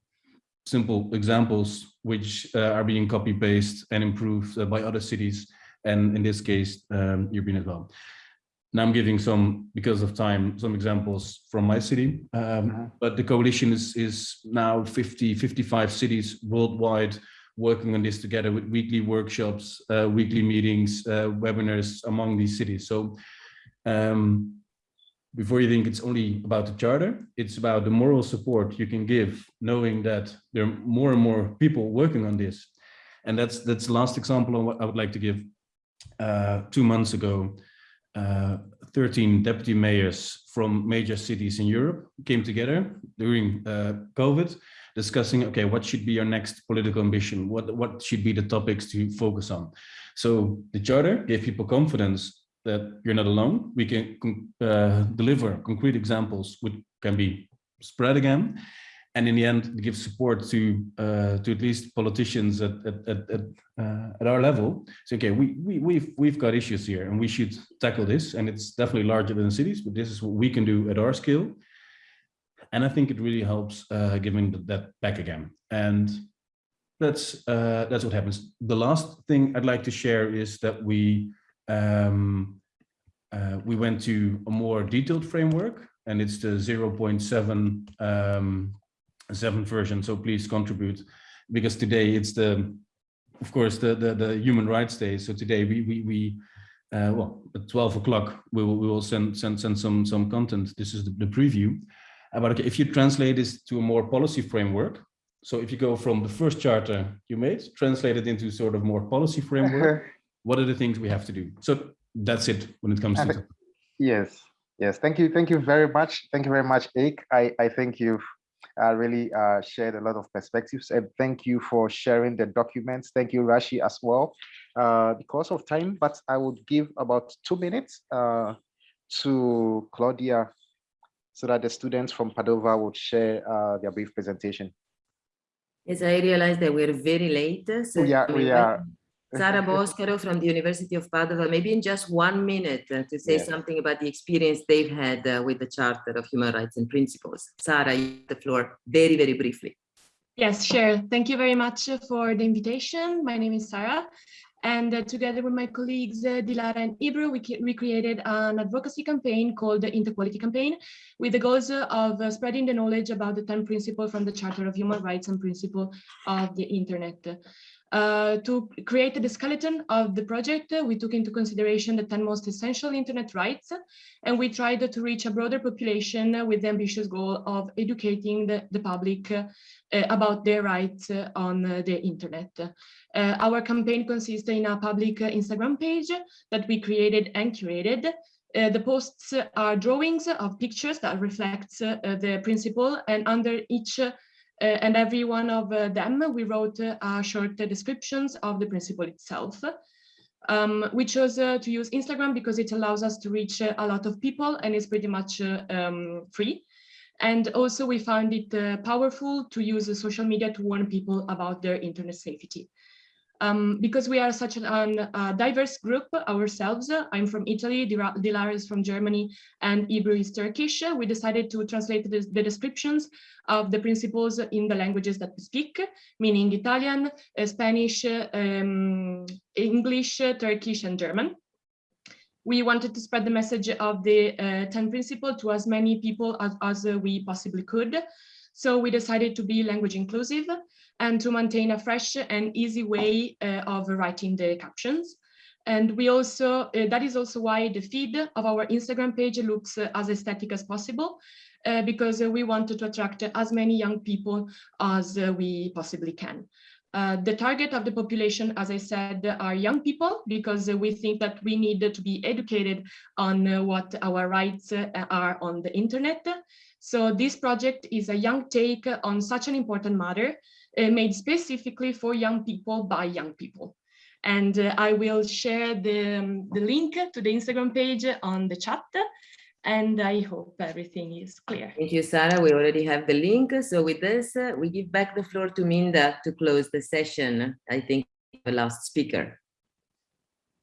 simple examples which uh, are being copy paste and improved uh, by other cities and in this case um, European as well. now I'm giving some, because of time, some examples from my city. Um, But the coalition is, is now 50, 55 cities worldwide working on this together with weekly workshops, uh, weekly meetings, uh, webinars among these cities. So um, before you think it's only about the charter, it's about the moral support you can give, knowing that there are more and more people working on this. And that's that's the last example of what I would like to give. Uh, two months ago, uh, 13 deputy mayors from major cities in Europe came together during uh, COVID, discussing, okay, what should be our next political ambition? What, what should be the topics to focus on? So the charter gave people confidence that you're not alone. We can uh, deliver concrete examples which can be spread again. And in the end, give support to uh, to at least politicians at at at, at, uh, at our level. So okay, we we we've we've got issues here, and we should tackle this. And it's definitely larger than cities, but this is what we can do at our scale. And I think it really helps uh, giving that back again. And that's uh, that's what happens. The last thing I'd like to share is that we um, uh, we went to a more detailed framework, and it's the 0.7 um, seven version. So please contribute, because today it's the, of course, the the, the human rights day. So today we we we uh, well at 12 o'clock we will we will send send send some some content. This is the, the preview. Uh, but okay, if you translate this to a more policy framework, so if you go from the first charter you made, translate it into sort of more policy framework, what are the things we have to do? So that's it when it comes and to yes yes thank you thank you very much thank you very much Ake. i i think you've uh, really uh, shared a lot of perspectives and thank you for sharing the documents thank you rashi as well uh, because of time but i would give about two minutes uh, to claudia so that the students from padova would share uh, their brief presentation Yes, I realized that we're very late. So we are we are Sara Boscaro from the University of Padova, maybe in just one minute uh, to say Yes. something about the experience they've had uh, with the Charter of Human Rights and Principles. Sara, you have the floor very, very briefly. Yes, sure. Thank you very much for the invitation. My name is Sarah. And uh, together with my colleagues, uh, Dilara and Ebru, we, we created an advocacy campaign called the Interquality Campaign with the goals uh, of uh, spreading the knowledge about the 10 principles from the Charter of Human Rights and Principle of the Internet. Uh, to create the skeleton of the project, uh, we took into consideration the 10 most essential internet rights, and we tried to reach a broader population with the ambitious goal of educating the, the public uh, about their rights on the internet. Our campaign consists in a public Instagram page that we created and curated. Uh, the posts are drawings of pictures that reflects uh, the principle and under each and every one of uh, them, we wrote uh, uh, short uh, descriptions of the principle itself. Um, we chose uh, to use Instagram because it allows us to reach uh, a lot of people and it's pretty much uh, um, free. And also we found it uh, powerful to use uh, social media to warn people about their internet safety. Um, because we are such a diverse group ourselves, uh, I'm from Italy, Dilara is from Germany, and Ebru is Turkish. uh, We decided to translate the, descriptions of the principles in the languages that we speak, meaning Italian, uh, Spanish, uh, um, English, uh, Turkish, and German. We wanted to spread the message of the uh, 10 principle to as many people as, as uh, we possibly could. So we decided to be language inclusive and to maintain a fresh and easy way uh, of writing the captions. And we also, uh, that is also why the feed of our Instagram page looks uh, as aesthetic as possible, uh, because uh, we wanted to attract as many young people as uh, we possibly can. Uh, the target of the population, as I said, are young people, because uh, we think that we need to be educated on uh, what our rights uh, are on the internet. So this project is a young take on such an important matter, uh, made specifically for young people by young people. And uh, I will share the, um, the link to the Instagram page on the chat. And I hope everything is clear. Thank you, Sarah. We already have the link. So with this, uh, we give back the floor to Minda to close the session. I think the last speaker.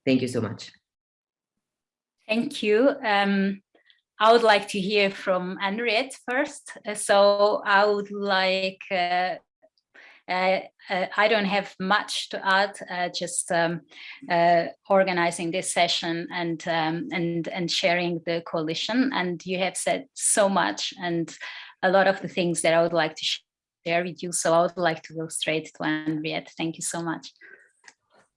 Thank you so much. Thank you. Um, I would like to hear from Henriette first. Uh, So I would like uh, uh, uh, I don't have much to add, uh, just um, uh, organizing this session and, um, and, and sharing the coalition. And you have said so much and a lot of the things that I would like to share with you. So I would like to go straight to Henriette. Thank you so much.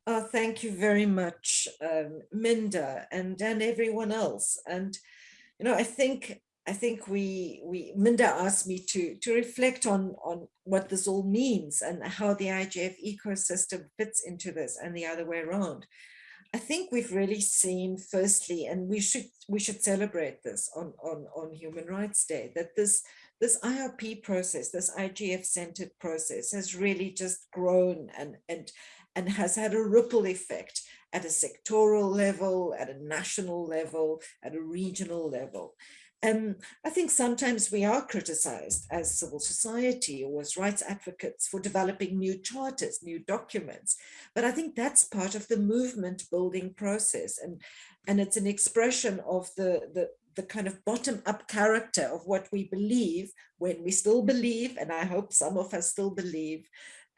Oh, thank you very much, um, Minda, and and everyone else. And you know, I think I think we we Minda asked me to to reflect on on what this all means and how the IGF ecosystem fits into this, and the other way around. I think we've really seen, firstly, and we should we should celebrate this on on on Human Rights Day, that this this IRP process, this IGF-centered process, has really just grown and and and has had a ripple effect at a sectoral level, at a national level, at a regional level. And I think sometimes we are criticized as civil society or as rights advocates for developing new charters, new documents. But I think that's part of the movement building process. And, and it's an expression of the, the, the kind of bottom up character of what we believe when we still believe, and I hope some of us still believe,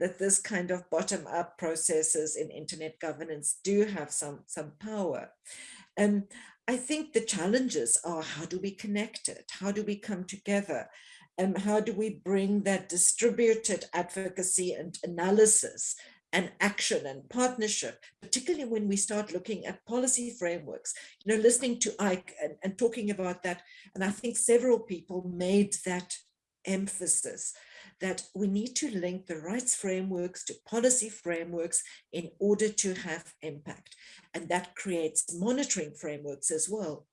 that this kind of bottom-up processes in internet governance do have some, some power. And I think the challenges are how do we connect it? How do we come together? And how do we bring that distributed advocacy and analysis and action and partnership, particularly when we start looking at policy frameworks, you know, listening to Aik and, and talking about that. And I think several people made that emphasis that we need to link the rights frameworks to policy frameworks in order to have impact. And that creates monitoring frameworks as well.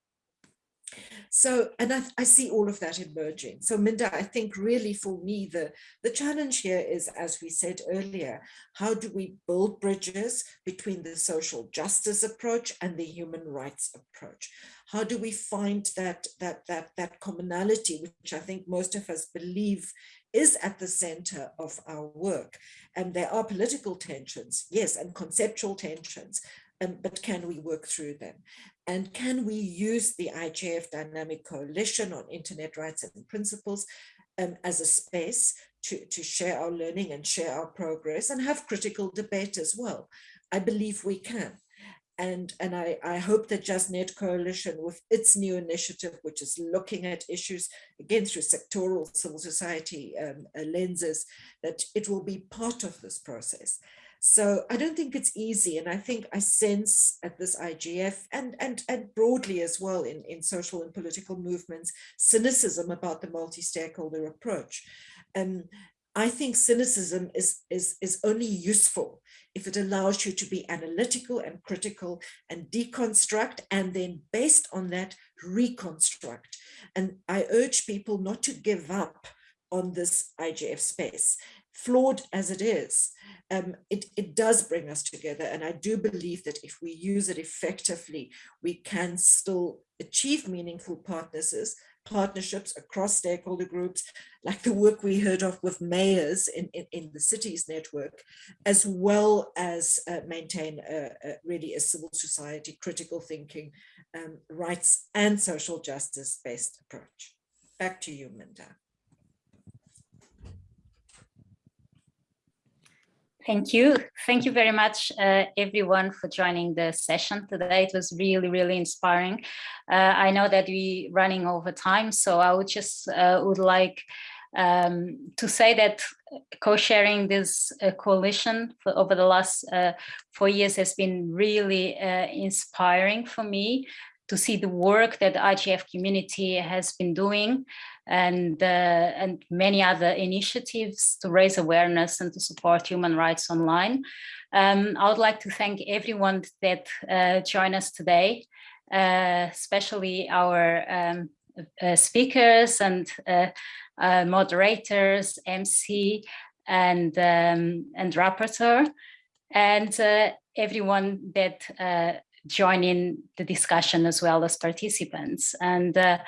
So, and I, I, see all of that emerging. So Minda, I think really for me, the, the challenge here is, as we said earlier, how do we build bridges between the social justice approach and the human rights approach? How do we find that, that, that, that commonality, which I think most of us believe is at the center of our work. And there are political tensions, yes, and conceptual tensions, um, but can we work through them? And can we use the IGF Dynamic Coalition on Internet Rights and Principles um, as a space to, to share our learning and share our progress and have critical debate as well? I believe we can. And, and I, I hope that JustNet Coalition with its new initiative, which is looking at issues again through sectoral civil society um, lenses, that it will be part of this process. So I don't think it's easy. And I think I sense at this IGF and, and, and broadly as well in, in social and political movements, cynicism about the multi-stakeholder approach. Um, I think cynicism is, is, is only useful if it allows you to be analytical and critical and deconstruct and then based on that reconstruct. And I urge people not to give up on this IGF space, flawed as it is. Um, it, it does bring us together. And I do believe that if we use it effectively, we can still achieve meaningful partnerships, partnerships across stakeholder groups, like the work we heard of with mayors in, in, in the cities network, as well as uh, maintain a, a, really a civil society, critical thinking, um, rights and social justice based approach. Back to you, Minda. Thank you. Thank you very much, uh, everyone, for joining the session today. It was really, really inspiring. Uh, I know that we are running over time, so I would just uh, would like um, to say that co-sharing this uh, coalition for over the last uh, four years has been really uh, inspiring for me to see the work that the IGF community has been doing and, uh, and many other initiatives to raise awareness and to support human rights online. Um, I would like to thank everyone that uh, joined us today, uh, especially our um, uh, speakers and uh, uh, moderators, MC, and, um, and rapporteur, and everyone that join in the discussion as well as participants. And uh,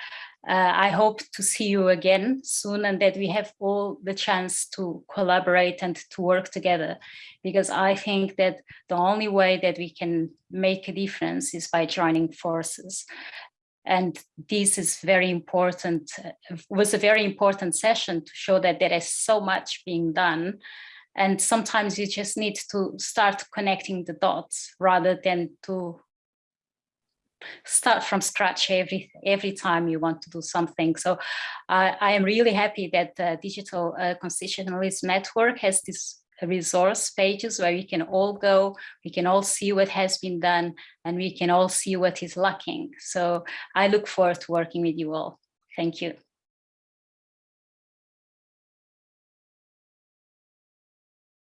uh, I hope to see you again soon and that we have all the chance to collaborate and to work together because I think that the only way that we can make a difference is by joining forces. And this is very important, was a very important session to show that there is so much being done And sometimes you just need to start connecting the dots rather than to start from scratch every every time you want to do something. So uh, I am really happy that the Digital uh, Constitutionalism Network has this resource pages where we can all go, we can all see what has been done, and we can all see what is lacking. So I look forward to working with you all. Thank you.